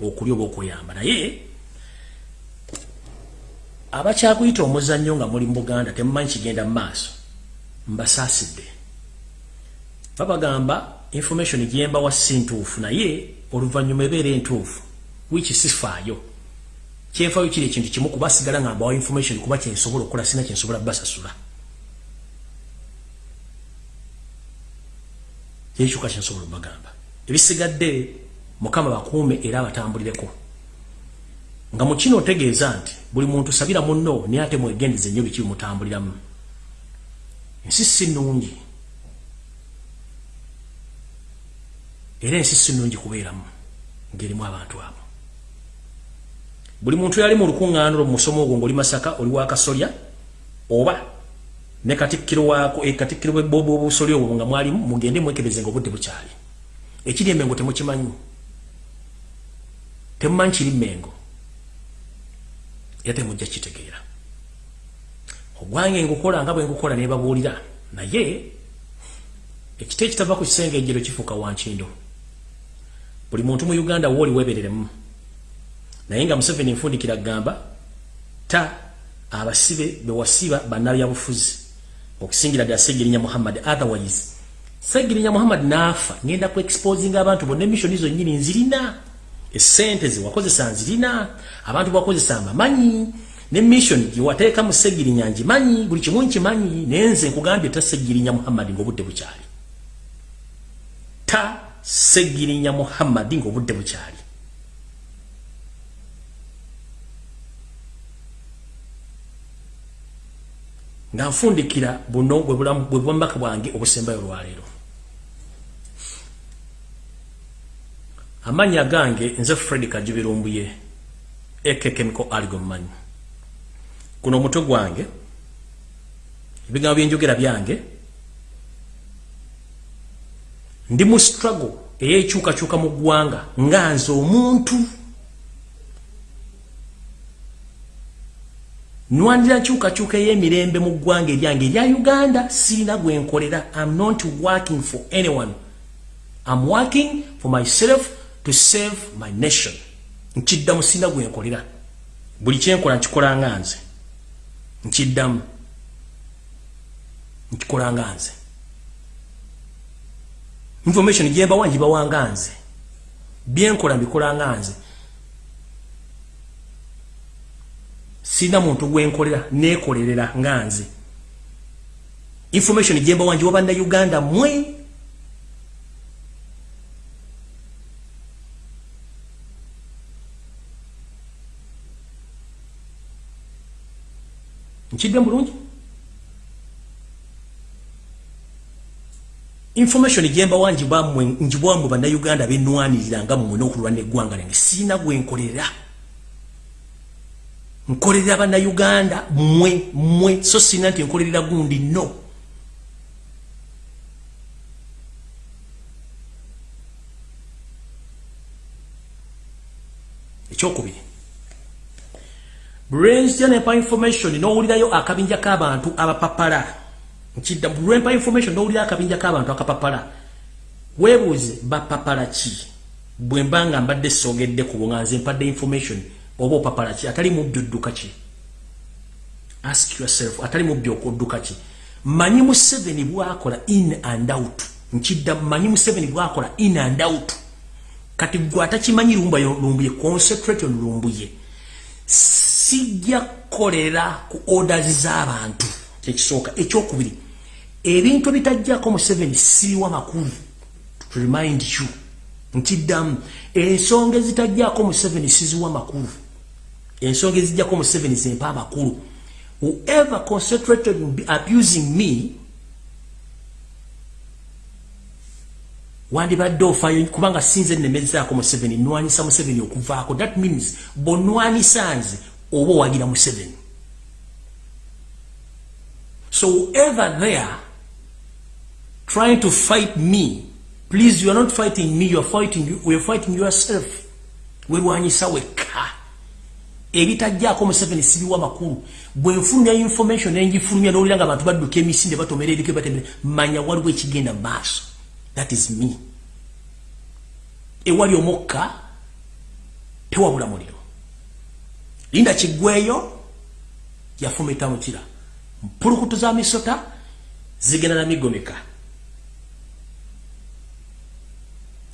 Okulya oba okweyamba. Naye abakyakuyita omuzannyo nga muli mu buganda temumanyi kigenda mu maaso mbasasidde babagamba information giyemba wa sintuufu naye oluvannyuma ebeera entuufu wiki sifaayo. Kyenfaayo kiri ekintu kimu kuba sigala nga mbawa information kuba kyensobola okukola sina kyensobola basasula. Yekyuka kyensobola obagamba ebisigadde mukama bakuume era abatambulireko. Nga mukino otegeeza nti buli muntu sabira munno naye ate mwegendeze nnyo biki bimutambuliramu ensi si nnungi. Era ensi si nnungi kubeeramu ngerimu abantu abo. Buli muntu yali mu lukuŋŋaano mu musomo ogwo ngaoli masaka oli wakasolya oba ne katikkiro waako e katikkiro bwobusolya obwo nga mwalimu mugende mwekebeze nga obudde bukyali. Ekiri emengo temukimanyi. Temumanyi kiri mengo era temujja kitegeera ogwange ngukola nga bwe ngukola nebabuulira naye ekita ekitava ku kisenge ejjero kifuuka wankindo. Buli muntu mu uganda wooli webereremu naye nga museveni nfundikira gamba ta abasibe bewasiba bannabyabufuzi okusingira ddala segirinya muhammad otherwise. Segirinya muhammad naafa ngenda ku exposinga abantu bonna emissoni zonnyini nzirina esente zewakozesa nzirina abantu bakozesa amamanyi ne mission giwateeka mu segirinya njimanyi buli kimu nkimanyi naye nze nkugambye ta segirinya muhammadi ng'obudde bukyali. Ta segirinya muhammadi ng'obudde bukyali. Nga nfundikira buno bwe bwambaka bwange obusembayo olwaleero. Amannya gange nze fred kajubirumbuye ekekemiko aligomumanyi kuno omutwe gwange ebigambo byenjogera byange ndi mu struggle eyekyukakyuka mu ggwanga nga nze omuntu. Nwandira nkyukakyuka ey'emirembe mu ggwanga eryange erya uganda siina gwenkolera am not working for anyone. Am working for myself to save my nation. Nkiddamu siina gwenkolera buli kyenkola nkikola nga nze nkiddamu nkikola nga nze. Information gyembawa ngibawa nga nze. Byenkola mbikola nga nze. Sina muntu gwenkolera nekolerera nga nze. Information gyembawa ngiwa bannayuganda mwe nkidde mulungi? Information gyemba wanjibamwe njibwamwe bannayuganda benwanirira nga mumwe n'okulwana eggwanga lyange siina gwenkolera nkolerera bannayuganda mmwe mmwe so sina nti nkolerera gundi no ekyokubiri brensianepa information nowulirayo akabinja k'abantu abapapala nkidda lwempa information nowulirayo akabinja k'abantu akapapala weebuuze bapapala ki bwe mba nga mbadde sogedde ku bunga nze mpadde information. Oba opapala ki atali mubbi odduka ki ask yourself atali mubbi okudduka ki manyi mu seven bwakola in and out. Nkidda manyi mu seven bwakola in and out. Kati gwe atakimanyi lumba lumbuye concentrate on lumbuye sijja kukolera ku orders z'abantu kyekisooka ekyokubiri. Ebintu bitajjako mu seven sibiwa makulu. Remind you nkiddamu ensonga ezitajjako mu seven siziwa makulu. Ensonga ezijjako mu seven zempa amakulu whoever concentrated on abusing me wandibadde ofayo kubanga sinze nemezaako mu seven nwanisa mu seven okuvaako. That means bonwanisa nze oba owagira mu seven so whoever there trying to fight me please you are not fighting me you are fighting, we are fighting yourself. Werwanyisa wekka ebitajjaako mu seven sibiwa makulu. Bwenfulumya information nenjifulumya nowulira nga abantu badduka emisinde batomera erike batembere manya waliwo ekigenda maaso. That is me. Ewali omukka tewabula muliro linda kiggweyo yafumita mukira. Mpulukutu za misota zigenda na migomeka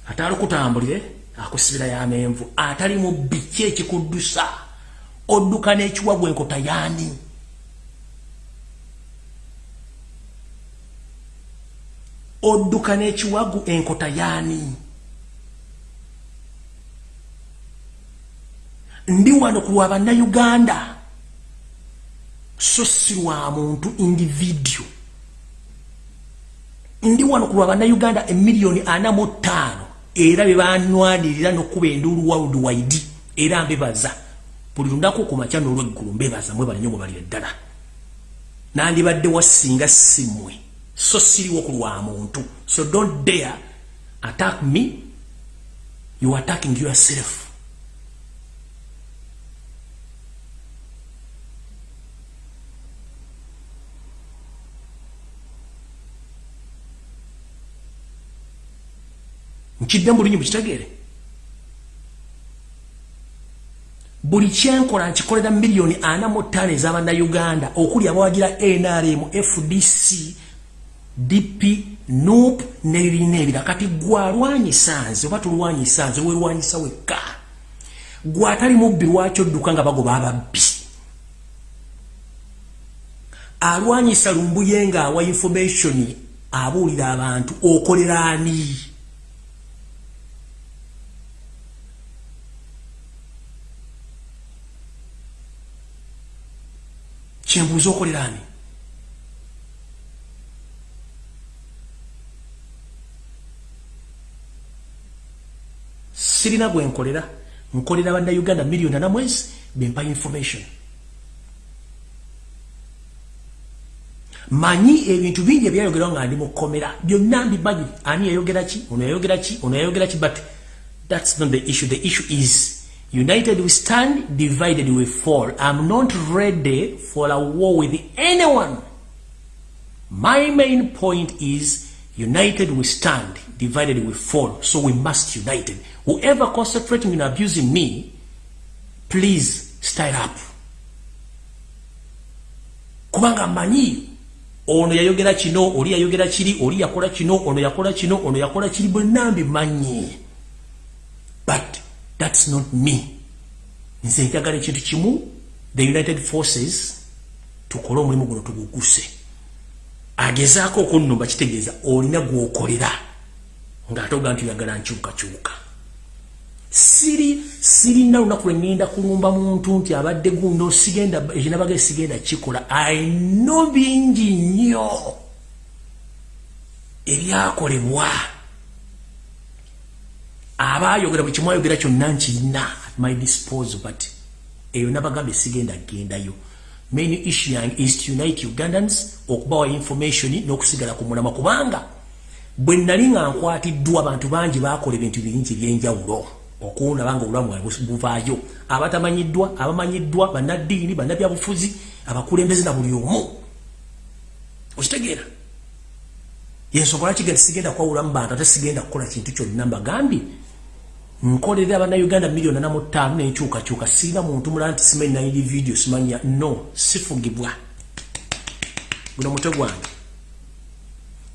ate alukutambulire akusibira yamenvu atali mu biki ekikuddusa odduka n'ekiwagwa enkota yaani? Odduka n'ekiwagu enkota yaani ndi wano ku lwa bannayuganda. So si lwa muntu individio ndi wano ku lwa bannayuganda emiliyoni ana mu ttaano era be banwanirira n'okkuba enduulu world wide era mbebaza. Buli lunaku ku makya n'olweggulu mbebaza mwe balinyo mwe balira ddala nandibadde wasinga simmwe so siriwo ku lwa muntu. So don't dare attack me. You attacking yourself nkidde mbulunyi mukitegeere buli kyenkola nkikolera miliyoni ana mu ttaano ez'abannayuganda okuli abawagira nrm fdc dp nup nebirina ebira kati gwalwanyisa nze oba tulwanyisa nze werwanyisa wekka. Gwatali mubbi lwaki odduka nga bagoba ababbi? Alwanyisa lumbuye ngaawa information abuulira abantu okolera ani kyembuuza okolera ani sirina gwe nkolera. Nkolera bannayuganda miliyoni ana mwezi bempa information. Manyi ebintu bingi ebyayogerwa nga ndi mukomera byonna mbimanyi ani yayogera ki? Ono yayogera ki? Ono yayogera ki? But that's not the issue. The issue is united we stand divided we fall i'm not ready for a war with anyone my main point is united we stand divided we fall so we must united whoever concentrating on abusing me, please stand up. Kubanga manyi, ono yayogera kino, oli yayogera kiri, oli yakola kino, ono yakola kino, ono yakola kiri, bwenambi manyi. But that's not me. Nze njagala ekintu kimu, the United Forces, tukole omulimu guno tuguguse. Agezaako okunnumba kitegeeza olina gwokolera ng'atoga nti yagala nkyukakyuka. siri sirina lunaku lwengenda kulumba muntu nti abadde gundo sigenda ekinabaga sigenda kikola ayino bingi nnyo ebyakolebwa abayogera bwe kimwayogera kyonna nkirina at my disposal but eyo nabagambe sigenda gendayo. Main issue yange is to unite ugandans okubawa information n'okusigala ku mulama kubanga bwe nali nga nkwatiddwa abantu bangi bakola ebintu bingi ebyenjawulo okuwunabanga obulamu bwawe buvaayo. Abatamanyiddwa abamanyiddwa bannaddiini bannabyabufuzi abakulembeze na buli omu. Okitegeera? Yensonga lwaki genda sigenda kwawulamu bantu ate sigenda kukola kintu kyonna mbagambye nkolera abannayuganda miliyoni ana mu ttaano nenkyukakyuka siina muntu mulala nti simanyi nayiri vidiyo simanya. No sifugibwa. Guno mutwe gwange.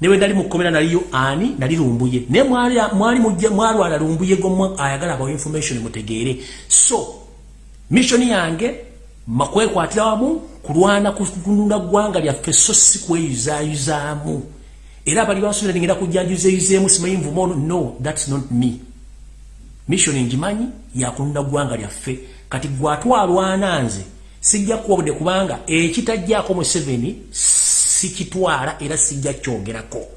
Newe nali mukomera naliyo ani? Nali lumbuye. Naye mwali mwalwala lumbuye gomwe ayagala abawo information mutegeere. So missioni yange makwekwatira wamu kulwana kununda ggwanga lyaffe so si kweyuzayuzaamu era abali basubira ningenda kujjanjuzeyuzeemu simanyi nvuma ono. No thats not me missioni ngimanyi yakununda ggwanga lyaffe. Kati gwatwalwana nze sijja kuwabudde kubanga ekitajjako museveni sikitwala era sijja kyogerako.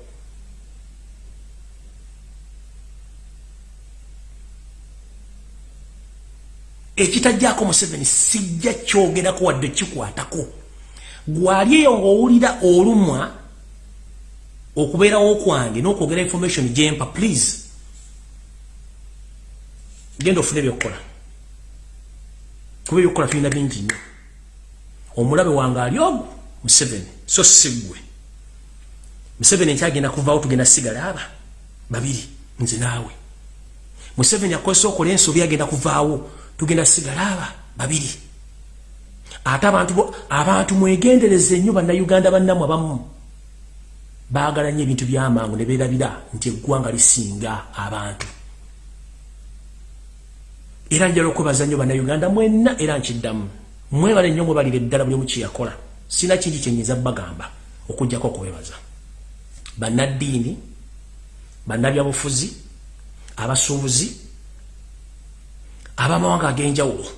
Ekitajjako museveni sijja kyogerako wadde kikwatako. Gwali eyo ngaowulira olumwa okubeerawo kwange n'okwogera information gyempa please genda ofune ebyokukola kuba ebyokukola tulina bingi nnyo. Omulabe wange ali ogwo museveni. So sigwe museveni nkyagenda kuvaawo tugenda sigala aba babiri nze naawe. Museveni akozesa okola ensobi agenda kuvaawo tugenda sigala aba babiri. Ate abantu abantu mwegendereze nnyo bannayuganda bannamu abamu. Baagala nnyo ebintu byamangu ne beerabira nti eggwanga lisinga abantu era njala okwebaza nnyo bannayuganda mwenna era nkiddamu. Mwebale nnyo mwebalira eddala buli omu kyeyakola sina kingi kyenyinza bagamba okugjako okwebaza. Bannaddiini bannabyabufuzi abasuubuzi abamawanga ag'enjawulo.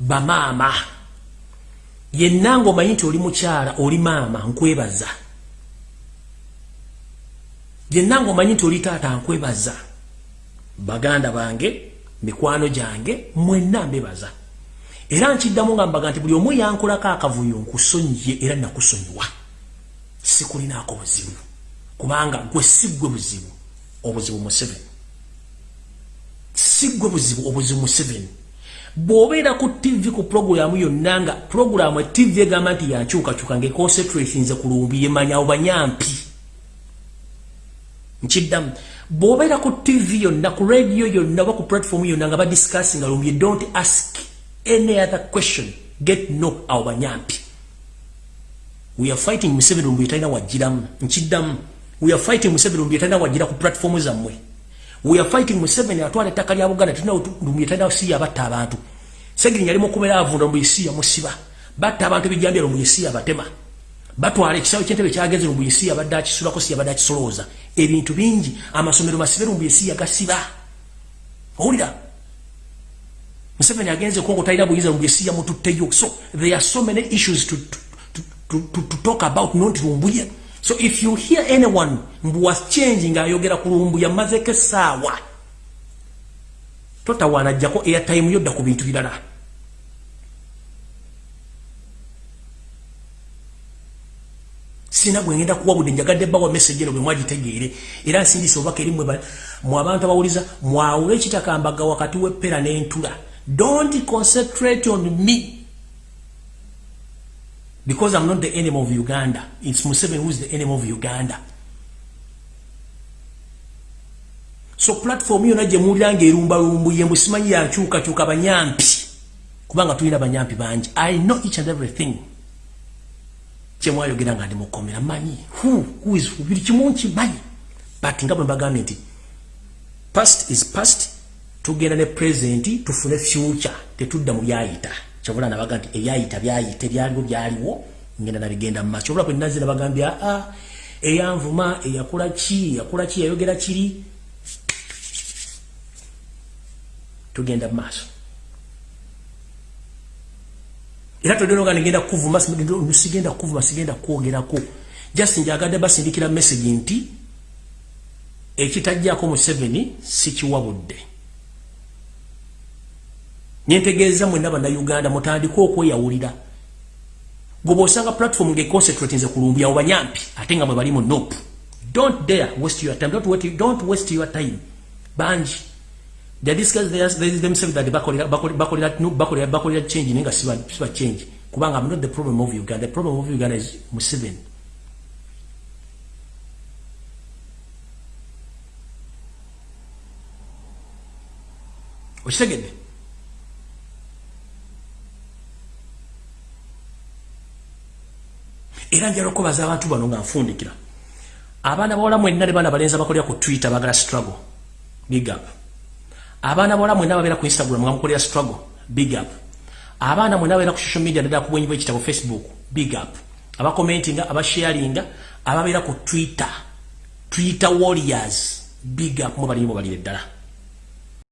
Bamaama. Yenna ngaomanyi nti oli mukyala oli maama nkwebaza yenna ngaomanyi nti oli taata nkwebaza baganda bange mikwano gyange mwenna mbebaza. Era nkiddamu nga mbaga nti buli omu yankolako akavuyo nkusonyiye era nakusonyiwa. Sikulinaako buzibu kubanga gwe siggwe buzibu obuzibu museveni siggwe buzibu obuzibu museveni bw'obeera ku tv ku puroguramu yonna nga puroguramu etv egamba nti yankyukakyuka ngaeconcentratinze ku lumbi yemanyawo banyampi nkiddamu bw'obeera ku tv yonna ku radio yonna oba ku platform yonna nga badiscussinga lumbi don't ask any other question. Get no awo banyampi. We are fighting museveni lumbi etalina wajjiramu. Nkiddamu we are fighting museveni lumbi etalina wajjira ku platform zammwe. We are fighting museveni atwala ettaka lya buganda tulina lumbi etalina siya batta abantu. Segirinya ali mukumera avunda lumbi siya musiba batta abantu ebijjambya lumbi siya batema. Batwala ekisawo kyentebe kyagenze lumbu yesi yabadde akisulako si yabadde akisolooza ebintu bingi amasomero masibe lumbu yesi yagasiba owulira? Museveni agenze kongo talina buyinza lumbu yesi yamututteyo so there are so many issues to, to, to, to, to talk about nonti lumbuye so if you hear anyone mbu was changing ayogera ku lumbu yamazeko essaawa totawaana ajjako airtime yodda ku bintu birala sina gwengenda kuwa bude njagadde bawa message eno bwe mwagitegeere. Era nsindise obubaka eri mu abantu abawuliza mwawule ekitakambaga wakati w'eppera n'entula? Don't concentrate on me. Because i'm not the enemy of uganda. It's museveni who is the enemy of uganda. So platform yona gye muwulira ng'erumbalumbuye mbu simanyi yankyukakyuka banyampi. Kubanga tulina banyampi bangi. I know each and everything kyemwayogera nga ndi mukomera manyi buli kimu nkimanyi but nga bwe mbagambye nti past is past tugenda ne present tufune future. Tetudda mu byayita. Kyobula nabaga nti ebyayita byayita ebyaliwo byaliwo ngenda nabigenda mu maaso. Kyobula bwe naze nabagambye aa eyanvuma eyakola ki eyakola ki yayogera kiri? Tugenda mu maaso era todenoga ngenda kuvuma sigenda kuvuma sigenda kwogerako just njagadde basindikira message nti ekitajjako museveni sikiwabudde. Nyentegeeza mwenna bannayuganda mutandika okweyawulira. Gwe bwosanga platform ngeconcentratinze kulumbi awo banyampi ate nga mwe bali mu nop don't dare waste your time. Don't, wait, don't waste your time. Bangi they discuss themselves that bakolera change nenga siba siba change. Kubanga i'm not the problem of uganda. The problem of uganda is museveni. Okitegedde era njala okubaza abantu bano nga nfundikira. Abaana bawala mwenna ne baana balenzi abakolera ku twitter bagala struggle. Big up abaana bawala mwenna babeera ku instagram nga mukolera struggle big up. Abaana mwenna babeera ku social media naddala ku bwenyi bw'ekitabo facebook big up. Abakomentinga abasharinga ababeera ku twitter. Twitter warriors big up. Mubalimu balire ddala